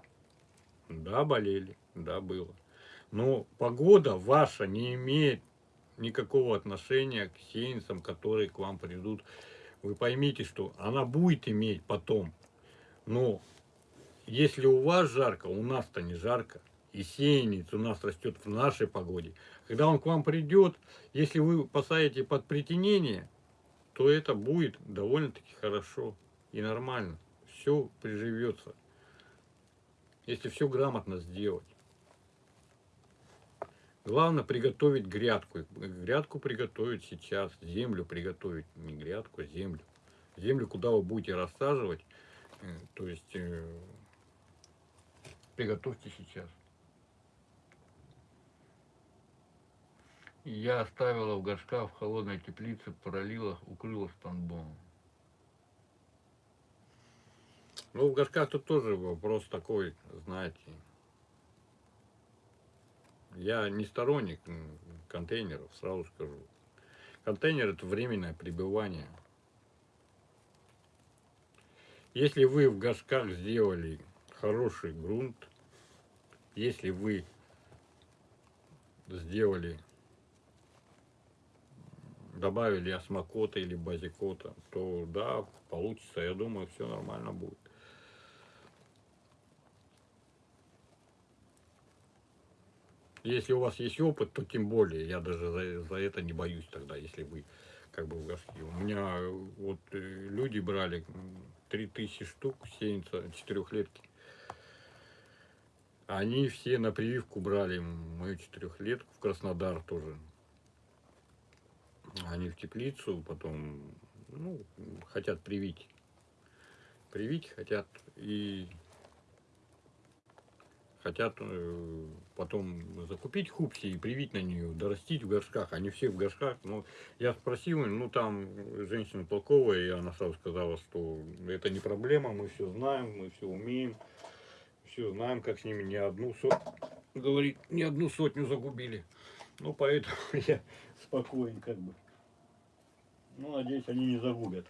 Да, болели, да, было. Но погода ваша не имеет никакого отношения к сеянцам, которые к вам придут. Вы поймите, что она будет иметь потом. Но если у вас жарко, у нас-то не жарко. И сеянец у нас растет в нашей погоде. Когда он к вам придет, если вы посадите под притенение, то это будет довольно-таки хорошо и нормально все приживется, если все грамотно сделать. Главное приготовить грядку. Грядку приготовить сейчас, землю приготовить, не грядку, а землю. Землю, куда вы будете рассаживать, э, то есть э, приготовьте сейчас. Я оставила в горшках в холодной теплице, пролила, укрыла спанбоном. Ну, в горшках тут тоже вопрос такой, знаете. Я не сторонник контейнеров, сразу скажу. Контейнер это временное пребывание. Если вы в горшках сделали хороший грунт, если вы сделали, добавили осмокота или базикота, то да, получится, я думаю, все нормально будет. Если у вас есть опыт, то тем более, я даже за, за это не боюсь тогда, если вы как бы в горшке. У меня вот э, люди брали 3000 штук сеянца четырехлетки. Они все на прививку брали мою четырехлетку в Краснодар тоже. Они в теплицу потом, ну, хотят привить. привить хотят и хотят э, потом закупить хупси и привить на нее, дорастить в горшках. Они все в горшках. Но я спросил, ну там женщина толковая, и она сразу сказала, что это не проблема, мы все знаем, мы все умеем, все знаем, как с ними не одну сотню, говорит, не одну сотню загубили. Ну, поэтому я спокоен как бы. Ну, надеюсь, они не загубят.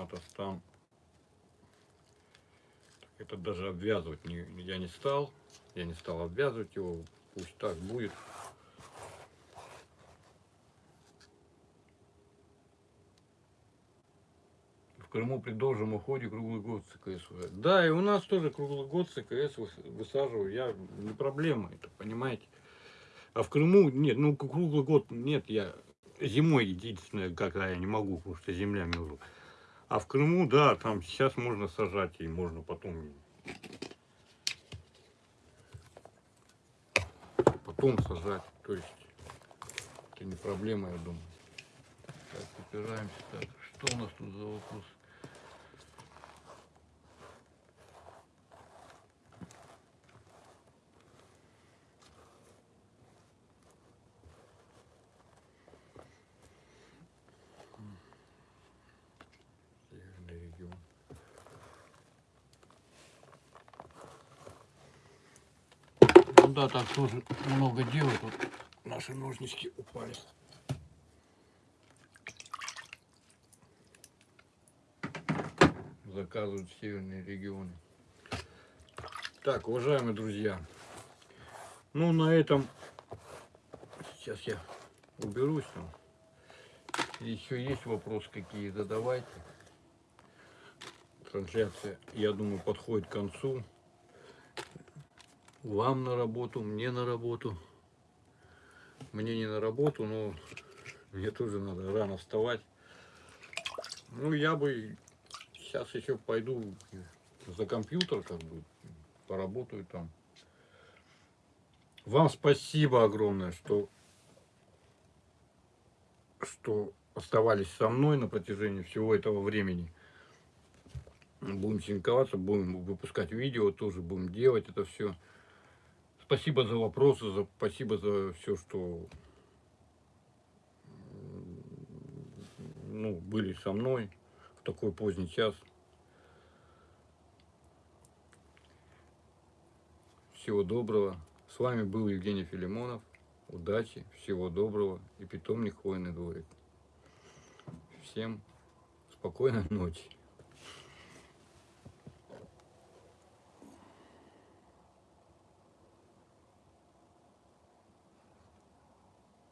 Надо там. Это даже обвязывать не, я не стал. Я не стал обвязывать его. Пусть так будет. В Крыму при должном уходе круглый год ЦКС. Да, и у нас тоже круглый год ЦКС выс- высаживаю. Я не проблема это, понимаете. А в Крыму нет, ну круглый год нет, я зимой единственное, когда я не могу, потому что земля мерзла. А в Крыму, да, там сейчас можно сажать и можно потом потом сажать. То есть это не проблема, я думаю. Так, упираемся. Так, что у нас тут за вопрос? Ну да, так тоже много дела тут. Наши ножнички упали. Заказывают северные регионы. Так, уважаемые друзья. Ну, на этом сейчас я уберусь там. Еще есть вопросы какие, задавайте. Трансляция, я думаю, подходит к концу. Вам на работу, мне на работу. Мне не на работу, но мне тоже надо рано вставать. Ну, я бы сейчас еще пойду за компьютер, как бы, поработаю там. Вам спасибо огромное, что, что оставались со мной на протяжении всего этого времени. Будем синковаться, будем выпускать видео, тоже будем делать это все. Спасибо за вопросы, за, спасибо за все, что ну, были со мной в такой поздний час. Всего доброго. С вами был Евгений Филимонов. Удачи, всего доброго и питомник хвойный дворик. Всем спокойной ночи.